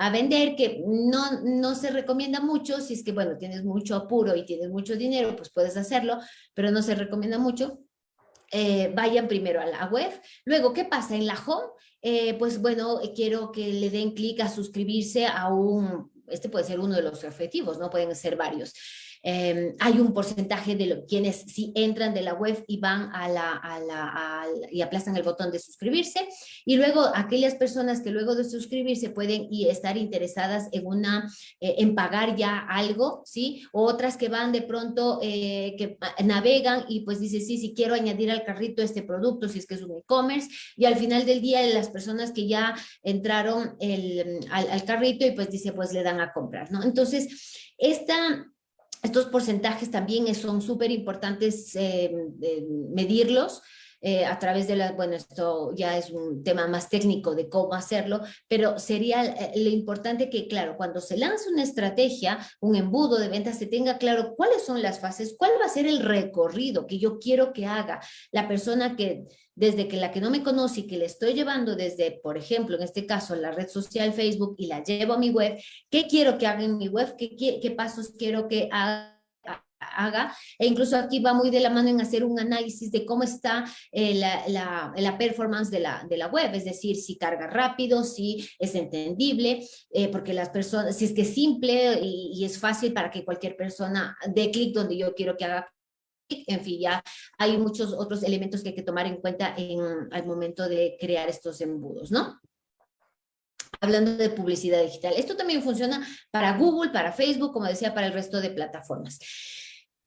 a vender, que no, no se recomienda mucho, si es que, bueno, tienes mucho apuro y tienes mucho dinero, pues puedes hacerlo, pero no se recomienda mucho. Eh, vayan primero a la web. Luego, ¿qué pasa en la home? Eh, pues bueno, quiero que le den clic a suscribirse a un, este puede ser uno de los objetivos, no pueden ser varios. Em, hay un porcentaje de lo, quienes si entran de la web y van a la, a la, y aplastan el botón de suscribirse y luego aquellas personas que luego de suscribirse pueden y estar interesadas en una eh, en pagar ya algo, ¿sí? otras que van de pronto eh, que navegan y pues dice sí, sí quiero añadir al carrito este producto si es que es un e-commerce y al final del día las personas que ya entraron el, al, al carrito y pues dice pues le dan a comprar, ¿no? Entonces, esta estos porcentajes también son súper importantes eh, medirlos, eh, a través de la, bueno, esto ya es un tema más técnico de cómo hacerlo, pero sería eh, lo importante que, claro, cuando se lanza una estrategia, un embudo de ventas, se tenga claro cuáles son las fases, cuál va a ser el recorrido que yo quiero que haga la persona que desde que la que no me conoce y que le estoy llevando desde, por ejemplo, en este caso, la red social Facebook y la llevo a mi web, ¿qué quiero que haga en mi web? ¿Qué, qué, pasos quiero que haga? Haga, e incluso aquí va muy de la mano en hacer un análisis de cómo está eh, la, performance de la, de la web, es decir, si carga rápido, si es entendible, eh, porque las personas, si es que es simple y, es fácil para que cualquier persona dé clic donde yo quiero que haga en fin, ya hay muchos otros elementos que hay que tomar en cuenta en, al momento de crear estos embudos, ¿no? Hablando de publicidad digital. Esto también funciona para Google, para Facebook, como decía, para el resto de plataformas.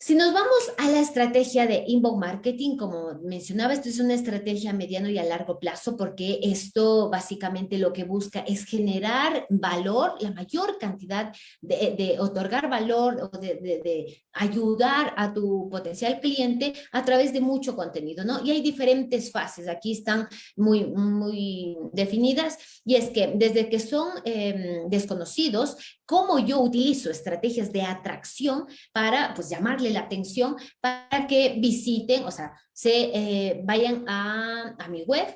Si nos vamos a la estrategia de inbound marketing, como mencionaba, esto es una estrategia a mediano y a largo plazo porque esto básicamente lo que busca es generar valor, la mayor cantidad de, otorgar valor o de, ayudar a tu potencial cliente a través de mucho contenido, ¿no? Y hay diferentes fases, aquí están muy, muy definidas y es que desde que son em, desconocidos, cómo yo utilizo estrategias de atracción para pues llamarle la atención para que visiten, o sea, se eh, vayan a, mi web,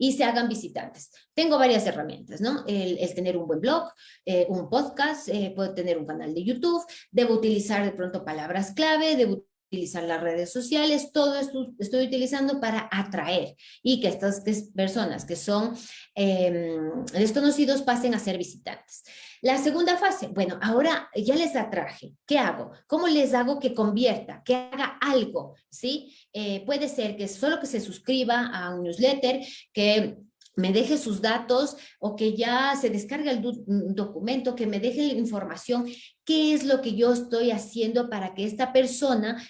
y se hagan visitantes. Tengo varias herramientas, ¿no? El, tener un buen blog, eh, un podcast, eh, puedo tener un canal de YouTube, debo utilizar de pronto palabras clave, debo utilizar las redes sociales, todo esto estoy utilizando para atraer y que estas personas que son em, desconocidos pasen a ser visitantes. La segunda fase, bueno, ahora ya les atraje. ¿Qué hago? ¿Cómo les hago que convierta, que haga algo? ¿Sí? Eh, puede ser que solo que se suscriba a un newsletter, que me deje sus datos o que ya se descargue el documento, que me deje la información, qué es lo que yo estoy haciendo para que esta persona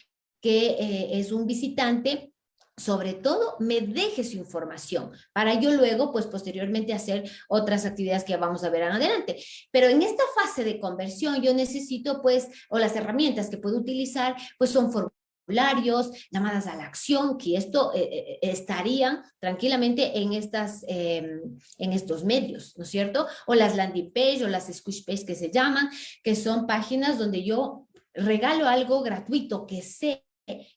que eh, es un visitante sobre todo me deje su información para yo luego, pues posteriormente hacer otras actividades que vamos a ver adelante. Pero en esta fase de conversión yo necesito pues, o las herramientas que puedo utilizar, pues son formularios, llamadas a la acción, que esto eh, eh, estarían tranquilamente en, estas, em, en estos medios, ¿no es cierto? O las landing page o las squish page que se llaman, que son páginas donde yo regalo algo gratuito que sé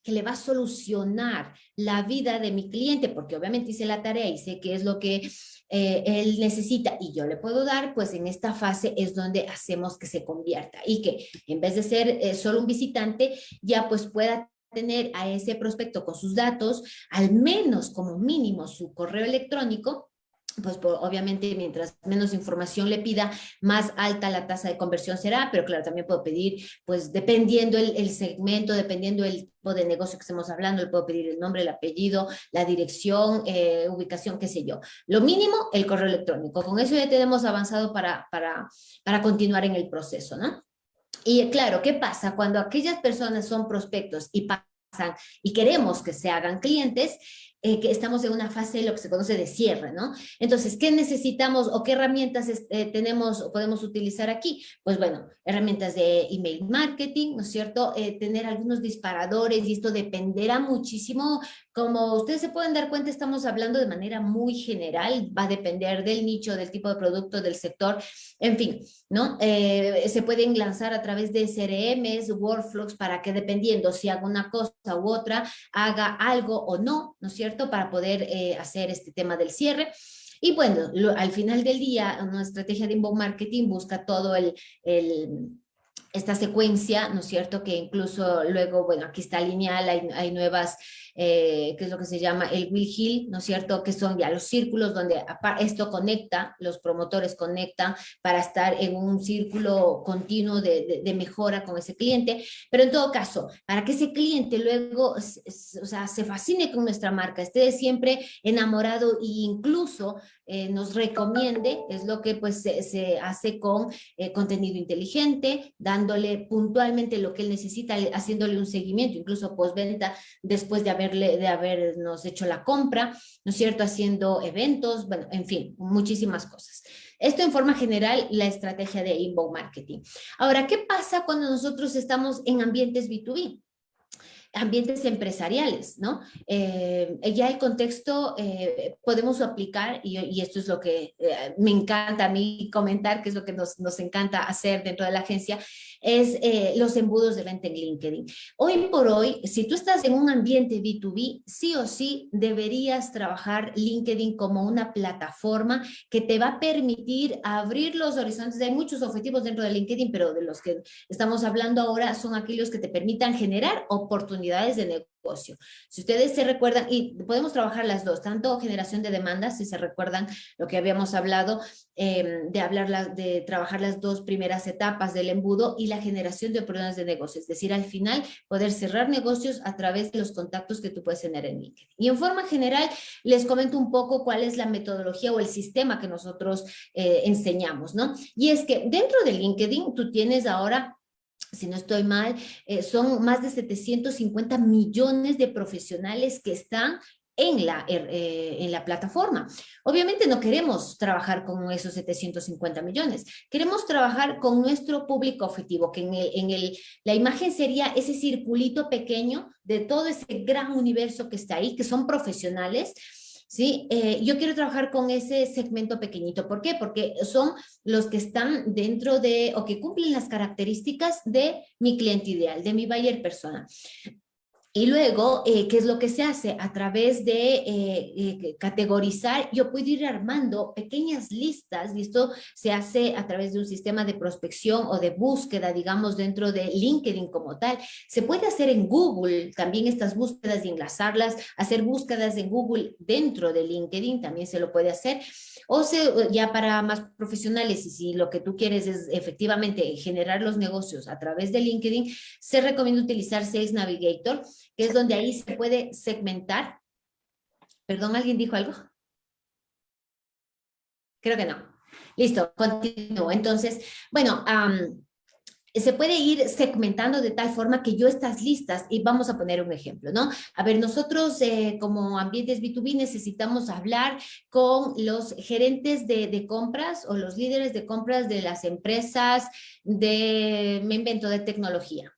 que le va a solucionar la vida de mi cliente, porque obviamente hice la tarea y sé qué es lo que eh, él necesita y yo le puedo dar, pues en esta fase es donde hacemos que se convierta y que en vez de ser eh, solo un visitante, ya pues pueda tener a ese prospecto con sus datos, al menos como mínimo su correo electrónico, pues obviamente mientras menos información le pida, más alta la tasa de conversión será, pero claro, también puedo pedir, pues dependiendo el, segmento, dependiendo el tipo de negocio que estemos hablando, le puedo pedir el nombre, el apellido, la dirección, eh, ubicación, qué sé yo. Lo mínimo, el correo electrónico. Con eso ya tenemos avanzado para, para, para continuar en el proceso, ¿no? Y claro, ¿qué pasa? Cuando aquellas personas son prospectos y y queremos que se hagan clientes, eh, que estamos en una fase de lo que se conoce de cierre, ¿no? Entonces, ¿qué necesitamos o qué herramientas eh, tenemos o podemos utilizar aquí? Pues bueno, herramientas de email marketing, ¿no es cierto? Eh, tener algunos disparadores y esto dependerá muchísimo como ustedes se pueden dar cuenta, estamos hablando de manera muy general, va a depender del nicho, del tipo de producto, del sector, en fin, ¿no? Eh, se pueden lanzar a través de CRMs, workflows, para que dependiendo si haga una cosa u otra, haga algo o no, ¿no es cierto? Para poder eh, hacer este tema del cierre. Y bueno, al final del día, una estrategia de inbound marketing busca todo el, el esta secuencia, ¿no es cierto? Que incluso luego, bueno, aquí está lineal, hay, hay nuevas eh, que es lo que se llama el Will Hill, ¿no es cierto? Que son ya los círculos donde esto conecta, los promotores conectan para estar en un círculo continuo de, mejora con ese cliente, pero en todo caso, para que ese cliente luego o sea, se fascine con nuestra marca, esté siempre enamorado e incluso eh, nos recomiende, es lo que pues se, hace con eh, contenido inteligente, dándole puntualmente lo que él necesita, haciéndole un seguimiento, incluso postventa, después de haber de habernos hecho la compra, ¿no es cierto? Haciendo eventos, bueno, en fin, muchísimas cosas. Esto en forma general, la estrategia de inbound marketing. Ahora, ¿qué pasa cuando nosotros estamos en ambientes B2B? ambientes empresariales, ¿no? Eh, ya el contexto eh, podemos aplicar, y, esto es lo que eh, me encanta a mí comentar, que es lo que nos, nos encanta hacer dentro de la agencia, es eh, los embudos de venta en LinkedIn. Hoy por hoy, si tú estás en un ambiente B2B, sí o sí deberías trabajar LinkedIn como una plataforma que te va a permitir abrir los horizontes. Hay muchos objetivos dentro de LinkedIn, pero de los que estamos hablando ahora son aquellos que te permitan generar oportunidades de negocio si ustedes se recuerdan, y podemos trabajar las dos, tanto generación de demandas, si se recuerdan lo que habíamos hablado, em, de, hablar de trabajar las dos primeras etapas del embudo y la generación de oportunidades de negocio, es decir, al final poder cerrar negocios a través de los contactos que tú puedes tener en LinkedIn. Y en forma general, les comento un poco cuál es la metodología o el sistema que nosotros eh, enseñamos, ¿no? Y es que dentro de LinkedIn tú tienes ahora si no estoy mal, eh, son más de 750 millones de profesionales que están en la, er, eh, en la plataforma. Obviamente no queremos trabajar con esos 750 millones, queremos trabajar con nuestro público objetivo, que en, el, en el, la imagen sería ese circulito pequeño de todo ese gran universo que está ahí, que son profesionales, ¿sí? Eh, yo quiero trabajar con ese segmento pequeñito. ¿Por qué? Porque son los que están dentro de, o que cumplen las características de mi cliente ideal, de mi buyer persona. Y luego, eh, ¿qué es lo que se hace? A través de eh, eh, categorizar, yo puedo ir armando pequeñas listas, y esto se hace a través de un sistema de prospección o de búsqueda, digamos, dentro de LinkedIn como tal. Se puede hacer en Google también estas búsquedas y enlazarlas, hacer búsquedas en Google dentro de LinkedIn, también se lo puede hacer. O se, ya para más profesionales, y si lo que tú quieres es efectivamente generar los negocios a través de LinkedIn, se recomienda utilizar Sales Navigator, que es donde ahí se puede segmentar. Perdón, ¿alguien dijo algo? Creo que no. Listo, continúo. Entonces, bueno, se puede ir segmentando de tal forma que yo estas listas, y vamos a poner un ejemplo, ¿no? A ver, nosotros eh, como ambientes B2B necesitamos hablar con los gerentes de, de, compras o los líderes de compras de las empresas de, me invento, de tecnología.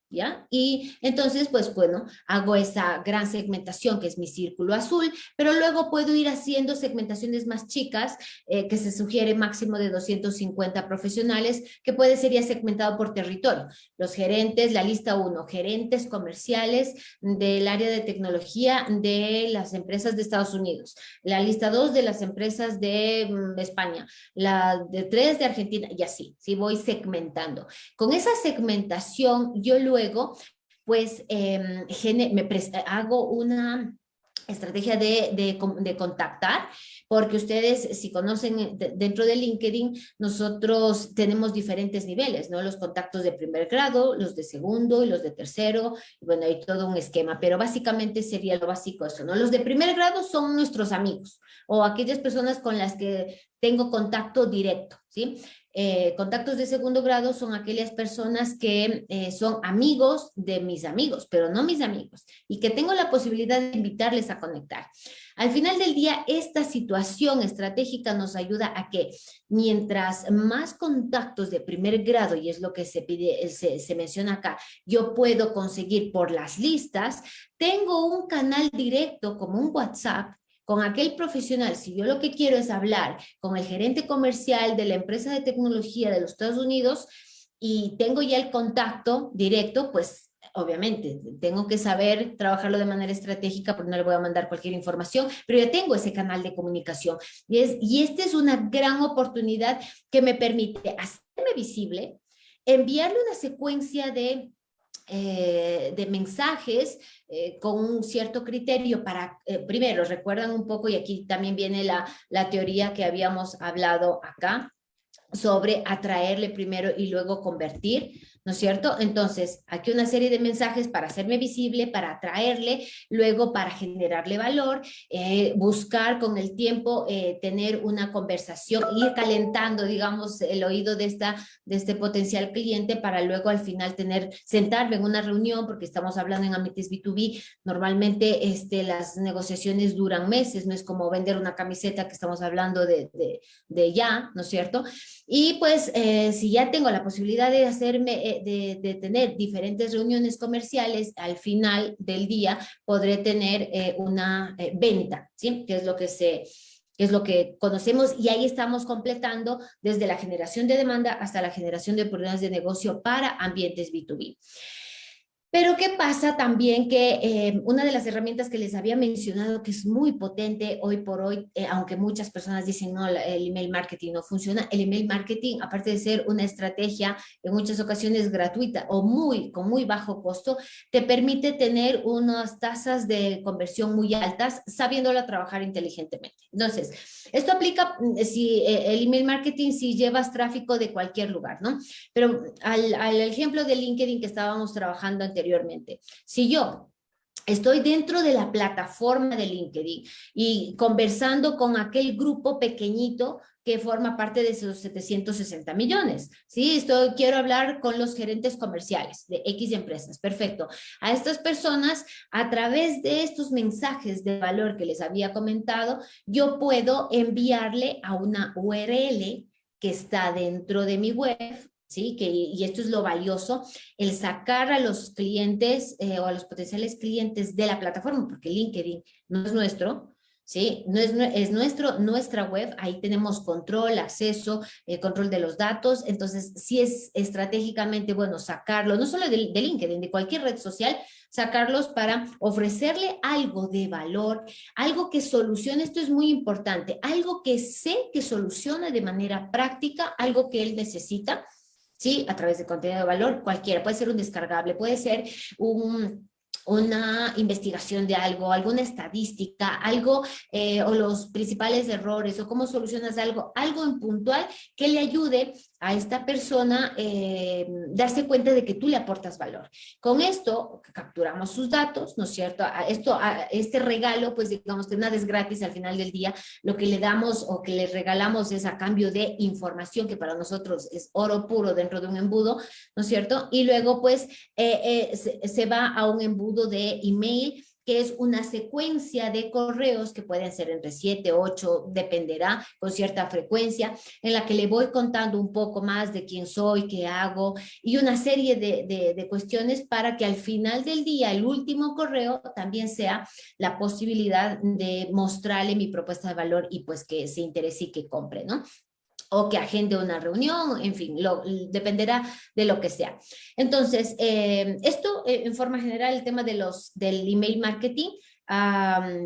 Y entonces, pues bueno, hago esa gran segmentación que es mi círculo azul, pero luego puedo ir haciendo segmentaciones más chicas, eh, que se sugiere máximo de 250 profesionales, que puede ser ya segmentado por territorio. Los gerentes, la lista 1, gerentes comerciales del área de tecnología de las empresas de Estados Unidos. La lista 2 de las empresas de mm, España. La de 3 de Argentina, y así, si voy segmentando. Con esa segmentación, yo luego luego, pues em, me hago una estrategia de, de, contactar, porque ustedes, si conocen eh, dentro de LinkedIn, nosotros tenemos diferentes niveles, ¿no? Los contactos de primer grado, los de segundo y los de tercero, bueno, hay todo un esquema, pero básicamente sería lo básico eso, ¿no? Los de primer grado son nuestros amigos, o aquellas personas con las que tengo contacto directo, ¿sí? Eh, contactos de segundo grado son aquellas personas que eh, son amigos de mis amigos, pero no mis amigos, y que tengo la posibilidad de invitarles a conectar. Al final del día, esta situación estratégica nos ayuda a que mientras más contactos de primer grado, y es lo que se pide, se, se menciona acá, yo puedo conseguir por las listas, tengo un canal directo como un WhatsApp con aquel profesional, si yo lo que quiero es hablar con el gerente comercial de la empresa de tecnología de los Estados Unidos y tengo ya el contacto directo, pues obviamente tengo que saber trabajarlo de manera estratégica porque no le voy a mandar cualquier información, pero ya tengo ese canal de comunicación. Y, es, y esta es una gran oportunidad que me permite hacerme visible, enviarle una secuencia de eh, de mensajes eh, con un cierto criterio para, eh, primero, recuerdan un poco, y aquí también viene la, la teoría que habíamos hablado acá, sobre atraerle primero y luego convertir. ¿No es cierto? Entonces, aquí una serie de mensajes para hacerme visible, para atraerle, luego para generarle valor, eh, buscar con el tiempo eh, tener una conversación, ir calentando, digamos, el oído de, esta, de este potencial cliente para luego al final tener, sentarme en una reunión, porque estamos hablando en ambientes B2B, normalmente este, las negociaciones duran meses, no es como vender una camiseta que estamos hablando de, de, de ya, ¿no es cierto? Y pues, eh, si ya tengo la posibilidad de hacerme de, tener diferentes reuniones comerciales, al final del día podré tener eh, una eh, venta, ¿sí? Que es lo que se es lo que conocemos y ahí estamos completando desde la generación de demanda hasta la generación de oportunidades de negocio para ambientes B2B. Pero ¿qué pasa también que eh, una de las herramientas que les había mencionado que es muy potente hoy por hoy, eh, aunque muchas personas dicen no, el email marketing no funciona, el email marketing aparte de ser una estrategia en muchas ocasiones gratuita o muy con muy bajo costo, te permite tener unas tasas de conversión muy altas sabiéndola trabajar inteligentemente. Entonces, esto aplica mm, si eh, el email marketing si llevas tráfico de cualquier lugar, ¿no? Pero al, al ejemplo de LinkedIn que estábamos trabajando anteriormente, Si yo estoy dentro de la plataforma de LinkedIn y conversando con aquel grupo pequeñito que forma parte de esos 760 millones. Sí, quiero hablar con los gerentes comerciales de X empresas. Perfecto. A estas personas, a través de estos mensajes de valor que les había comentado, yo puedo enviarle a una URL que está dentro de mi web ¿sí? Que, y esto es lo valioso, el sacar a los clientes eh, o a los potenciales clientes de la plataforma, porque LinkedIn no es nuestro, ¿sí? No es, es nuestro, nuestra web, ahí tenemos control, acceso, eh, control de los datos, entonces sí es estratégicamente bueno sacarlo, no solo de, de LinkedIn, de cualquier red social, sacarlos para ofrecerle algo de valor, algo que solucione, esto es muy importante, algo que sé que soluciona de manera práctica, algo que él necesita, ¿sí? A través de contenido de valor, cualquiera, puede ser un descargable, puede ser un una investigación de algo, alguna estadística, algo eh, o los principales errores o cómo solucionas algo, algo en puntual que le ayude a esta persona eh, darse cuenta de que tú le aportas valor. Con esto capturamos sus datos, ¿no es cierto? Esto, a este regalo, pues digamos que nada es gratis al final del día, lo que le damos o que le regalamos es a cambio de información que para nosotros es oro puro dentro de un embudo, ¿no es cierto? Y luego pues eh, se, se va a un embudo de email que es una secuencia de correos que pueden ser entre 7, 8, dependerá con cierta frecuencia, en la que le voy contando un poco más de quién soy, qué hago y una serie de, de, cuestiones para que al final del día, el último correo también sea la posibilidad de mostrarle mi propuesta de valor y pues que se interese y que compre, ¿no? O que agende una reunión, en fin, dependerá de lo que sea. Entonces, eh, esto eh, en forma general, el tema de los, del email marketing,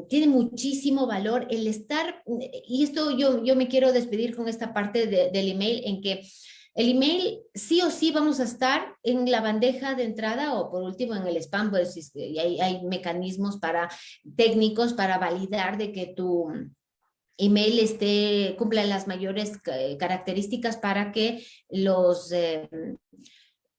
tiene muchísimo valor el estar, y esto yo, yo me quiero despedir con esta parte del email en que el email sí o sí vamos a estar en la bandeja de entrada o por último en el spam, pues hay, hay mecanismos para técnicos para validar de que tu email esté, cumpla las mayores características para que los, eh,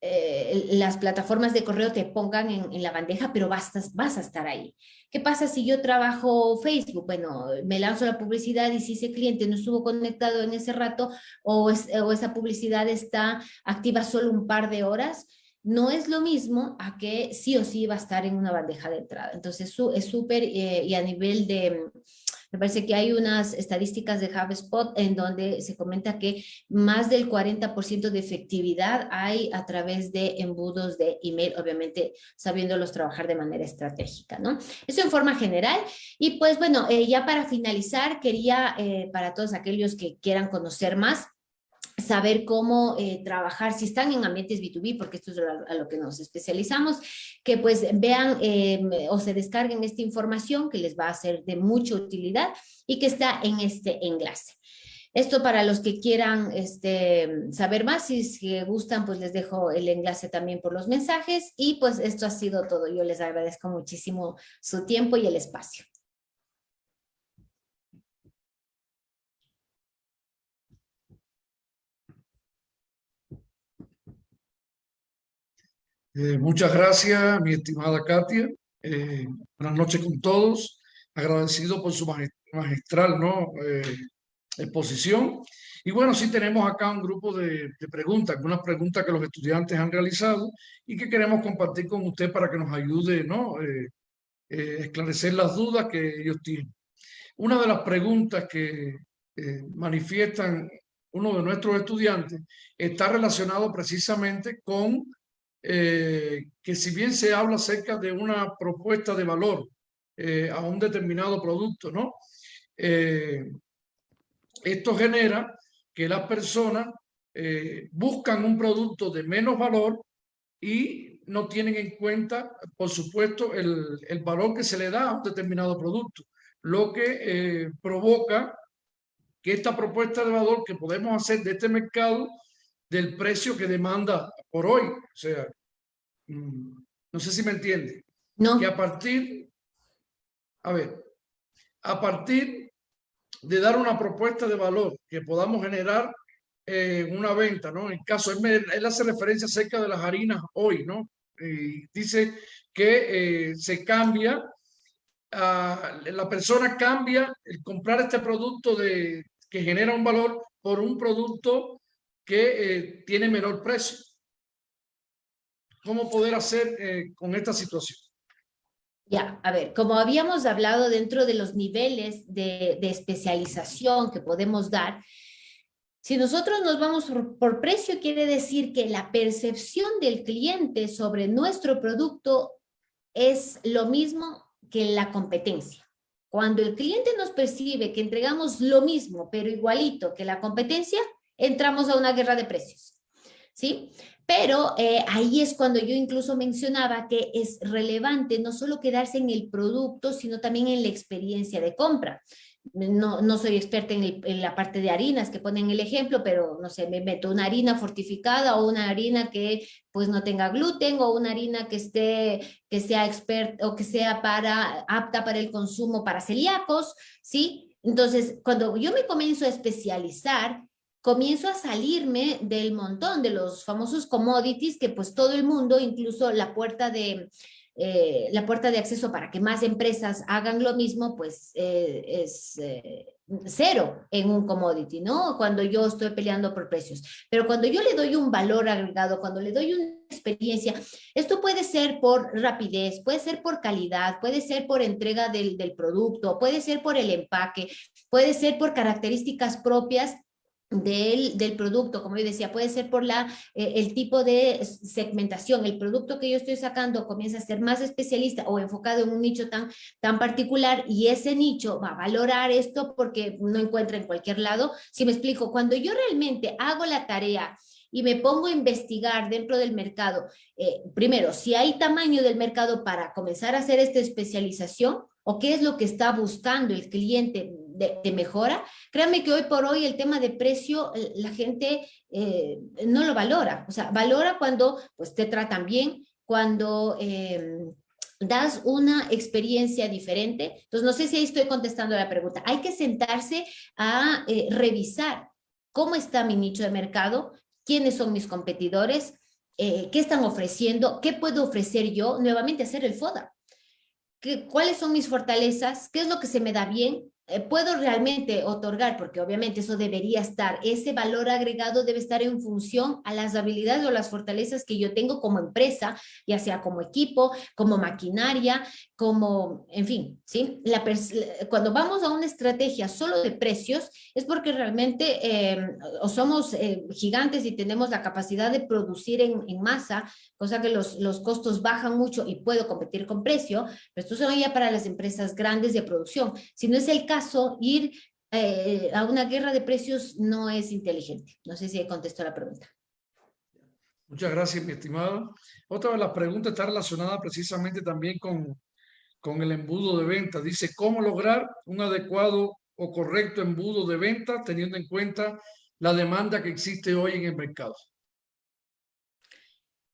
eh, las plataformas de correo te pongan en, la bandeja, pero vas, vas a estar ahí. ¿Qué pasa si yo trabajo Facebook? Bueno, me lanzo la publicidad y si ese cliente no estuvo conectado en ese rato o, o esa publicidad está activa solo un par de horas, no es lo mismo a que sí o sí va a estar en una bandeja de entrada. Entonces es súper eh, y a nivel de me parece que hay unas estadísticas de HubSpot en donde se comenta que más del 40% de efectividad hay a través de embudos de email, obviamente sabiéndolos trabajar de manera estratégica, ¿no? Eso en forma general. Y pues bueno, eh, ya para finalizar, quería eh, para todos aquellos que quieran conocer más, saber cómo eh, trabajar, si están en ambientes B2B, porque esto es a, lo que nos especializamos, que pues vean em, o se descarguen esta información que les va a ser de mucha utilidad y que está en este enlace. Esto para los que quieran este, saber más, si gustan, pues les dejo el enlace también por los mensajes y pues esto ha sido todo. Yo les agradezco muchísimo su tiempo y el espacio. Eh, muchas gracias, mi estimada Katia. Eh, buenas noches con todos. Agradecido por su magistral ¿no? Eh, exposición. Y bueno, sí tenemos acá un grupo de, preguntas, algunas preguntas que los estudiantes han realizado y que queremos compartir con usted para que nos ayude ¿no? a esclarecer las dudas que ellos tienen. Una de las preguntas que manifiestan uno de nuestros estudiantes está relacionado precisamente con eh, que si bien se habla acerca de una propuesta de valor eh, a un determinado producto, ¿no? Eh, esto genera que las personas buscan un producto de menos valor y no tienen en cuenta, por supuesto, el, el valor que se le da a un determinado producto, lo que provoca que esta propuesta de valor que podemos hacer de este mercado del precio que demanda por hoy. O sea, mm, no sé si me entiende. No. Que a partir, a ver, a partir de dar una propuesta de valor que podamos generar eh, una venta, ¿no? En caso, él, hace referencia acerca de las harinas hoy, ¿no? Dice que eh, se cambia, la persona cambia el comprar este producto de, que genera un valor por un producto que eh, tiene menor precio. ¿Cómo poder hacer eh, con esta situación? Ya, a ver, como habíamos hablado dentro de los niveles de, especialización que podemos dar, si nosotros nos vamos por, precio, quiere decir que la percepción del cliente sobre nuestro producto es lo mismo que la competencia. Cuando el cliente nos percibe que entregamos lo mismo, pero igualito que la competencia, entramos a una guerra de precios, ¿sí? Pero eh, ahí es cuando yo incluso mencionaba que es relevante no solo quedarse en el producto, sino también en la experiencia de compra. No, no soy experta en, la parte de harinas que ponen el ejemplo, pero no sé, me meto una harina fortificada o una harina que pues no tenga gluten o una harina que esté, que sea experta o que sea para, apta para el consumo para celíacos, ¿sí? Entonces, cuando yo me comienzo a especializar, comienzo a salirme del montón de los famosos commodities que pues todo el mundo, incluso la puerta de, eh, la puerta de acceso para que más empresas hagan lo mismo, pues eh, es eh, cero en un commodity, ¿no? Cuando yo estoy peleando por precios. Pero cuando yo le doy un valor agregado, cuando le doy una experiencia, esto puede ser por rapidez, puede ser por calidad, puede ser por entrega del, del producto, puede ser por el empaque, puede ser por características propias del, producto, como yo decía, puede ser por la, eh, el tipo de segmentación, el producto que yo estoy sacando comienza a ser más especialista o enfocado en un nicho tan, tan particular y ese nicho va a valorar esto porque no encuentra en cualquier lado. Si me explico, cuando yo realmente hago la tarea y me pongo a investigar dentro del mercado, eh, primero, si hay tamaño del mercado para comenzar a hacer esta especialización o qué es lo que está buscando el cliente de, mejora, créanme que hoy por hoy el tema de precio, eh, la gente eh, no lo valora, o sea, valora cuando pues te tratan bien, cuando em, das una experiencia diferente. Entonces, no sé si ahí estoy contestando la pregunta. Hay que sentarse a eh, revisar cómo está mi nicho de mercado, quiénes son mis competidores, qué están ofreciendo, qué puedo ofrecer yo, nuevamente hacer el FODA. ¿Qué, ¿Cuáles son mis fortalezas? ¿Qué es lo que se me da bien? Eh, puedo realmente otorgar, porque obviamente eso debería estar, ese valor agregado debe estar en función a las habilidades o las fortalezas que yo tengo como empresa, ya sea como equipo, como maquinaria, como, en fin, ¿sí? La cuando vamos a una estrategia solo de precios, es porque realmente em, o somos eh, gigantes y tenemos la capacidad de producir en, en masa, cosa que los, los, costos bajan mucho y puedo competir con precio, pero esto son ya para las empresas grandes de producción. Si no es el caso, ir eh, a una guerra de precios no es inteligente. No sé si contestó la pregunta. Muchas gracias, mi estimado. Otra de las preguntas está relacionada precisamente también con, con el embudo de venta. Dice, ¿cómo lograr un adecuado o correcto embudo de venta teniendo en cuenta la demanda que existe hoy en el mercado?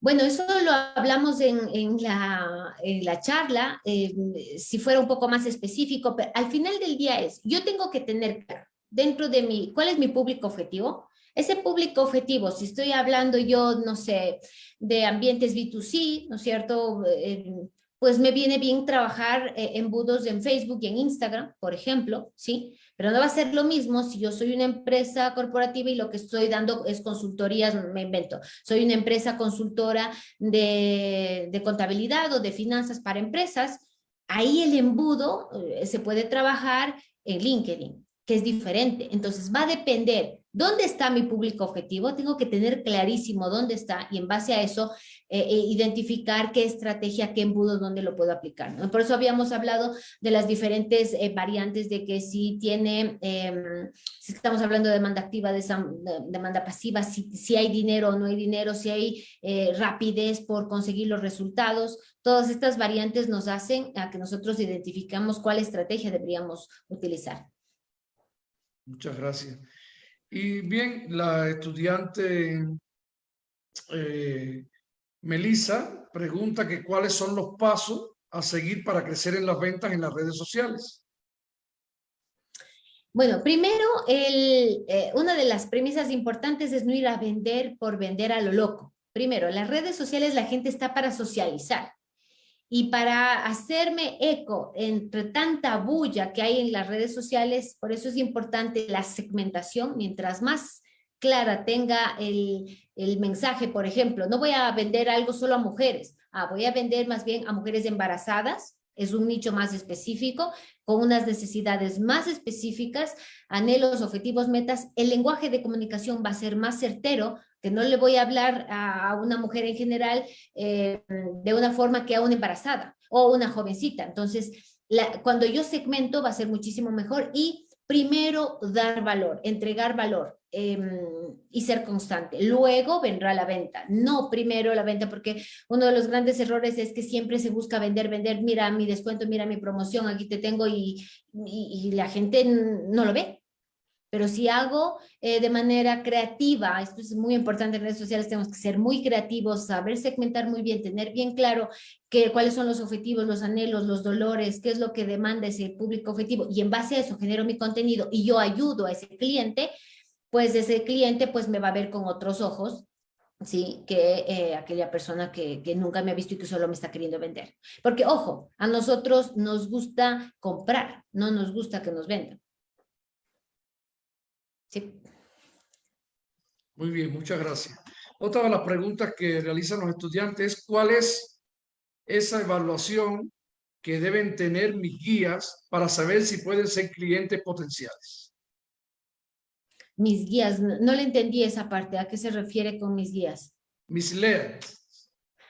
Bueno, eso lo hablamos en, la, la, charla, eh, si fuera un poco más específico, pero al final del día es, yo tengo que tener dentro de mí, ¿cuál es mi público objetivo? Ese público objetivo, si estoy hablando yo, no sé, de ambientes B2C, ¿no es cierto? Eh, pues me viene bien trabajar eh, embudos en Facebook y en Instagram, por ejemplo, ¿sí? Pero no va a ser lo mismo si yo soy una empresa corporativa y lo que estoy dando es consultorías, me invento, soy una empresa consultora de, de contabilidad o de finanzas para empresas, ahí el embudo eh, se puede trabajar en LinkedIn, que es diferente. Entonces va a depender ¿Dónde está mi público objetivo? Tengo que tener clarísimo dónde está y en base a eso eh, eh, identificar qué estrategia, qué embudo, dónde lo puedo aplicar. Por eso habíamos hablado de las diferentes eh, variantes de que si tiene, em, si estamos hablando de demanda activa, de, demanda pasiva, si, si, hay dinero o no hay dinero, si hay rapidez por conseguir los resultados, todas estas variantes nos hacen a que nosotros identificamos cuál estrategia deberíamos utilizar. Muchas gracias. Y bien, la estudiante eh, Melissa pregunta que cuáles son los pasos a seguir para crecer en las ventas en las redes sociales. Bueno, primero, eh, una de las premisas importantes es no ir a vender por vender a lo loco. Primero, en las redes sociales la gente está para socializar. Y para hacerme eco entre tanta bulla que hay en las redes sociales, por eso es importante la segmentación, mientras más clara tenga el, el mensaje, por ejemplo, no voy a vender algo solo a mujeres, ah, voy a vender más bien a mujeres embarazadas, es un nicho más específico, con unas necesidades más específicas, anhelos, objetivos, metas, el lenguaje de comunicación va a ser más certero que no le voy a hablar a una mujer en general eh, de una forma que a una embarazada o una jovencita. Entonces, cuando yo segmento va a ser muchísimo mejor y primero dar valor, entregar valor em, y ser constante. Luego vendrá la venta, no primero la venta, porque uno de los grandes errores es que siempre se busca vender, vender, mira mi descuento, mira mi promoción, aquí te tengo y, y la gente no lo ve. Pero si hago eh, de manera creativa, esto es muy importante en redes sociales, tenemos que ser muy creativos, saber segmentar muy bien, tener bien claro que, cuáles son los objetivos, los anhelos, los dolores, qué es lo que demanda ese público objetivo y en base a eso genero mi contenido y yo ayudo a ese cliente, pues ese cliente pues me va a ver con otros ojos ¿sí? que eh, aquella persona que, que, nunca me ha visto y que solo me está queriendo vender. Porque, ojo, a nosotros nos gusta comprar, no nos gusta que nos vendan. Muy bien, muchas gracias. Otra de las preguntas que realizan los estudiantes es cuál es esa evaluación que deben tener mis guías para saber si pueden ser clientes potenciales. Mis guías, no, le entendí esa parte. ¿A qué se refiere con mis guías? Mis leads.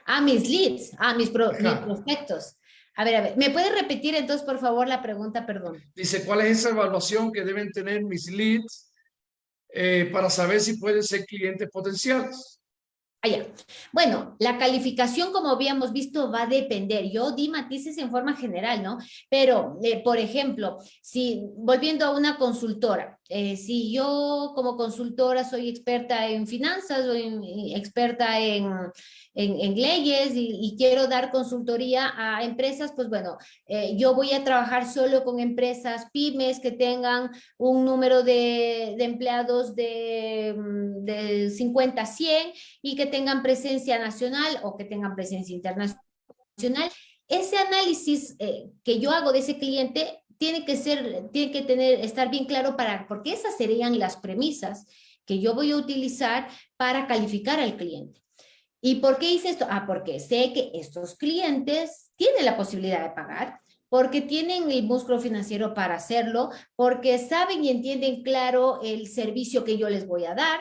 Ah, mis leads. Ah, mis, mis prospectos. A ver, a ver, ¿me puede repetir entonces, por favor, la pregunta? Perdón. Dice, ¿cuál es esa evaluación que deben tener mis leads eh, para saber si pueden ser clientes potenciales. Allá. Ah, bueno, la calificación, como habíamos visto, va a depender. Yo di matices en forma general, ¿no? Pero, eh, por ejemplo, si volviendo a una consultora, Eh, si yo como consultora soy experta en finanzas o experta en, en, leyes y, quiero dar consultoría a empresas, pues bueno, eh, yo voy a trabajar solo con empresas pymes que tengan un número de, de empleados de, mm, de 50 a 100 y que tengan presencia nacional o que tengan presencia internacional. Ese análisis eh, que yo hago de ese cliente tiene que ser, tiene que tener, estar bien claro para, porque esas serían las premisas que yo voy a utilizar para calificar al cliente. ¿Y por qué hice esto? Ah, porque sé que estos clientes tienen la posibilidad de pagar, porque tienen el músculo financiero para hacerlo, porque saben y entienden claro el servicio que yo les voy a dar.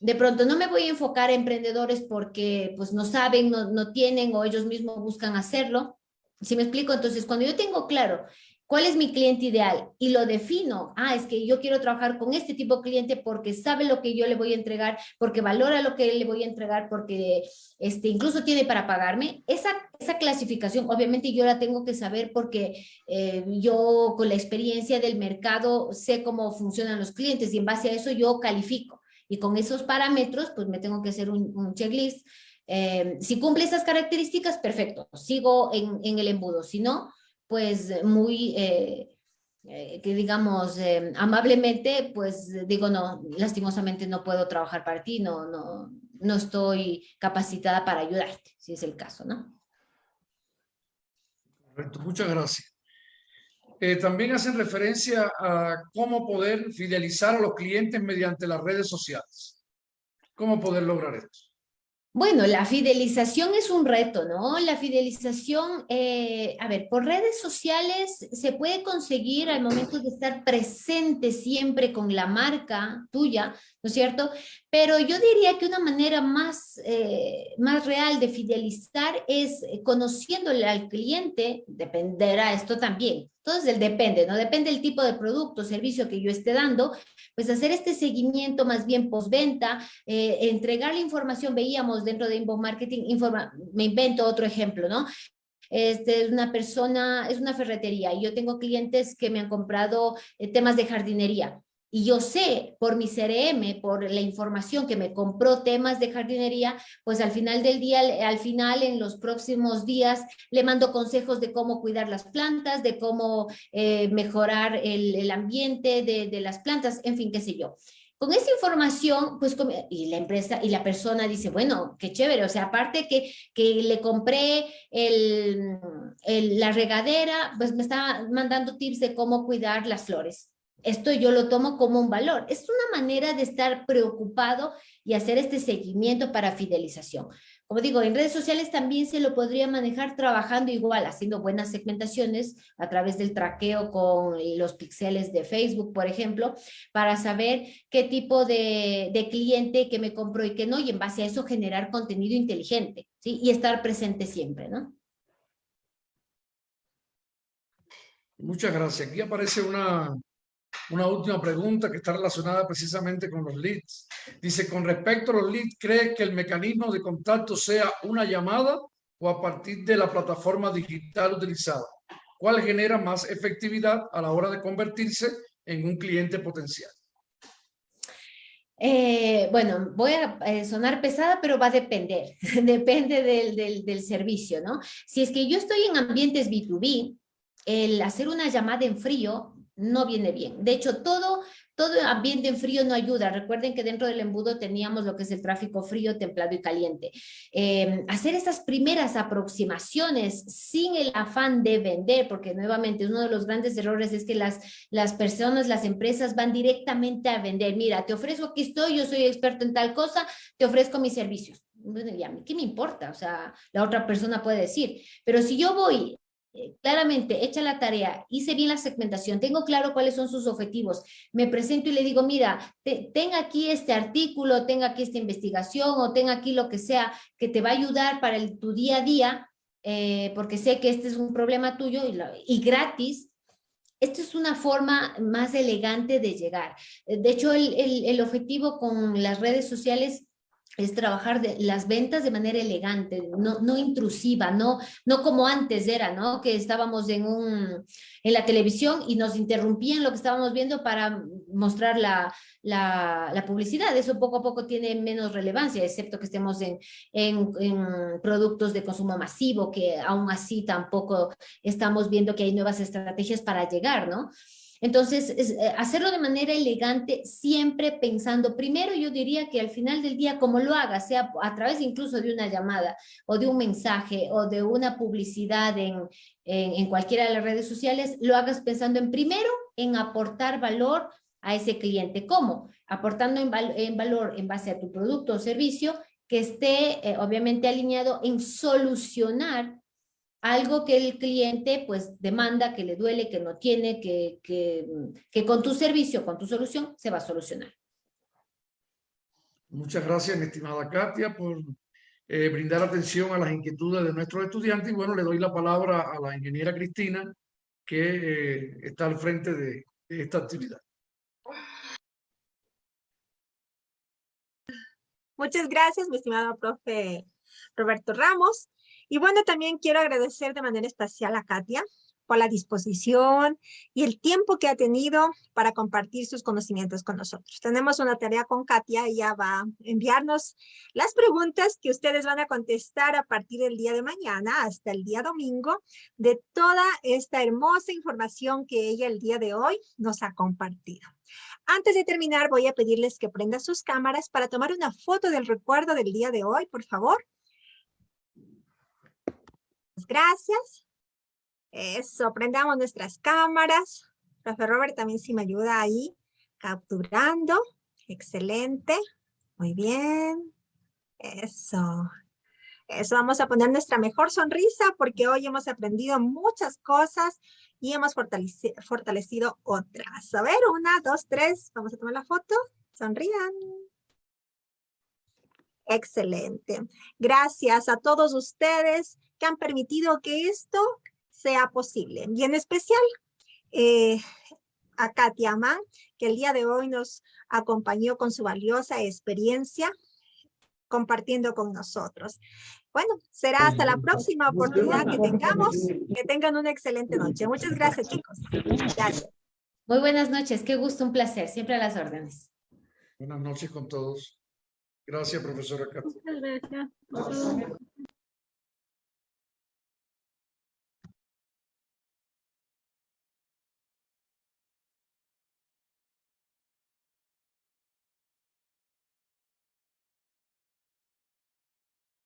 De pronto no me voy a enfocar a emprendedores porque pues no saben, no, no tienen o ellos mismos buscan hacerlo. ¿Sí me explico? Entonces, cuando yo tengo claro ¿Cuál es mi cliente ideal? Y lo defino. Ah, es que yo quiero trabajar con este tipo de cliente porque sabe lo que yo le voy a entregar, porque valora lo que le voy a entregar, porque este, incluso tiene para pagarme. Esa, esa clasificación, obviamente yo la tengo que saber porque eh, yo con la experiencia del mercado sé cómo funcionan los clientes y en base a eso yo califico. Y con esos parámetros, pues me tengo que hacer un, checklist. Eh, si cumple esas características, perfecto, sigo en el embudo. Si no, pues muy, eh, eh, que digamos, eh, amablemente, pues digo, no, lastimosamente no puedo trabajar para ti, no, no, no estoy capacitada para ayudarte, si es el caso, ¿no? Correcto, muchas gracias. también hacen referencia a cómo poder fidelizar a los clientes mediante las redes sociales. ¿Cómo poder lograr esto? Bueno, la fidelización es un reto, ¿no? La fidelización, eh, a ver, por redes sociales se puede conseguir al momento de estar presente siempre con la marca tuya, ¿no es cierto? Pero yo diría que una manera más, eh, más real de fidelizar es conociéndole al cliente, dependerá esto también, entonces, el depende, ¿no? Depende del tipo de producto servicio que yo esté dando, pues hacer este seguimiento más bien postventa, eh, entregar la información, veíamos dentro de Inbound Marketing, informa, me invento otro ejemplo, ¿no? Este, es una persona, es una ferretería y yo tengo clientes que me han comprado eh, temas de jardinería y yo sé por mi CRM, por la información que me compró temas de jardinería, pues al final del día, al final en los próximos días, le mando consejos de cómo cuidar las plantas, de cómo eh, mejorar el, ambiente de, las plantas, en fin, qué sé yo. Con esa información, pues, y la empresa y la persona dice, bueno, qué chévere, o sea, aparte que, que le compré el, la regadera, pues me está mandando tips de cómo cuidar las flores esto yo lo tomo como un valor. Es una manera de estar preocupado y hacer este seguimiento para fidelización. Como digo, en redes sociales también se lo podría manejar trabajando igual, haciendo buenas segmentaciones a través del traqueo con los píxeles de Facebook, por ejemplo, para saber qué tipo de, cliente que me compró y que no, y en base a eso generar contenido inteligente, ¿sí? Y estar presente siempre, ¿no? Muchas gracias. Aquí aparece una, una última pregunta que está relacionada precisamente con los leads. Dice, con respecto a los leads, ¿cree que el mecanismo de contacto sea una llamada o a partir de la plataforma digital utilizada? ¿Cuál genera más efectividad a la hora de convertirse en un cliente potencial? Eh, bueno, voy a eh, sonar pesada, pero va a depender, (laughs) depende del, del, del servicio, ¿no? Si es que yo estoy en ambientes B2B, el hacer una llamada en frío no viene bien. De hecho, todo, todo ambiente en frío no ayuda. Recuerden que dentro del embudo teníamos lo que es el tráfico frío, templado y caliente. Em, hacer esas primeras aproximaciones sin el afán de vender, porque nuevamente uno de los grandes errores es que las, las personas, las empresas van directamente a vender. Mira, te ofrezco, aquí estoy, yo soy experto en tal cosa, te ofrezco mis servicios. ¿Y a mí qué me importa? O sea, la otra persona puede decir, pero si yo voy claramente hecha la tarea, hice bien la segmentación, tengo claro cuáles son sus objetivos, me presento y le digo, mira, tenga aquí este artículo, tenga aquí esta investigación o tenga aquí lo que sea que te va a ayudar para el, tu día a día, eh, porque sé que este es un problema tuyo y, gratis, esta es una forma más elegante de llegar. De hecho, el, el objetivo con las redes sociales es trabajar de, las ventas de manera elegante, no, no intrusiva, no, no como antes era, ¿no? Que estábamos en, un, en la televisión y nos interrumpían lo que estábamos viendo para mostrar la, la, publicidad. Eso poco a poco tiene menos relevancia, excepto que estemos en, en, en, productos de consumo masivo, que aún así tampoco estamos viendo que hay nuevas estrategias para llegar, ¿no? Entonces, es, eh, hacerlo de manera elegante, siempre pensando, primero yo diría que al final del día, como lo hagas, sea a través incluso de una llamada o de un mensaje o de una publicidad en, en, cualquiera de las redes sociales, lo hagas pensando en primero en aportar valor a ese cliente. ¿Cómo? Aportando en valor en base a tu producto o servicio que esté eh, obviamente alineado en solucionar algo que el cliente pues demanda, que le duele, que no tiene, que, que, que con tu servicio, con tu solución, se va a solucionar. Muchas gracias, mi estimada Katia, por eh, brindar atención a las inquietudes de nuestros estudiantes. Y bueno, le doy la palabra a la ingeniera Cristina, que eh, está al frente de, de esta actividad. Muchas gracias, mi estimado profe Roberto Ramos. Y bueno, también quiero agradecer de manera especial a Katia por la disposición y el tiempo que ha tenido para compartir sus conocimientos con nosotros. Tenemos una tarea con Katia, ella va a enviarnos las preguntas que ustedes van a contestar a partir del día de mañana hasta el día domingo de toda esta hermosa información que ella el día de hoy nos ha compartido. Antes de terminar, voy a pedirles que prendan sus cámaras para tomar una foto del recuerdo del día de hoy, por favor. Gracias. Eso, prendamos nuestras cámaras. Profe Robert también sí me ayuda ahí, capturando. Excelente. Muy bien. Eso. Eso, vamos a poner nuestra mejor sonrisa porque hoy hemos aprendido muchas cosas y hemos fortalecido, fortalecido otras. A ver, una, dos, tres. Vamos a tomar la foto. Sonrían. Excelente. Gracias a todos ustedes que han permitido que esto sea posible. Y en especial eh, a Katia Mann, que el día de hoy nos acompañó con su valiosa experiencia compartiendo con nosotros. Bueno, será hasta la próxima oportunidad que tengamos. Que tengan una excelente noche. Muchas gracias, chicos. Gracias. Muy buenas noches. Qué gusto, un placer. Siempre a las órdenes. Buenas noches con todos. Gracias, profesora Katia. Muchas gracias.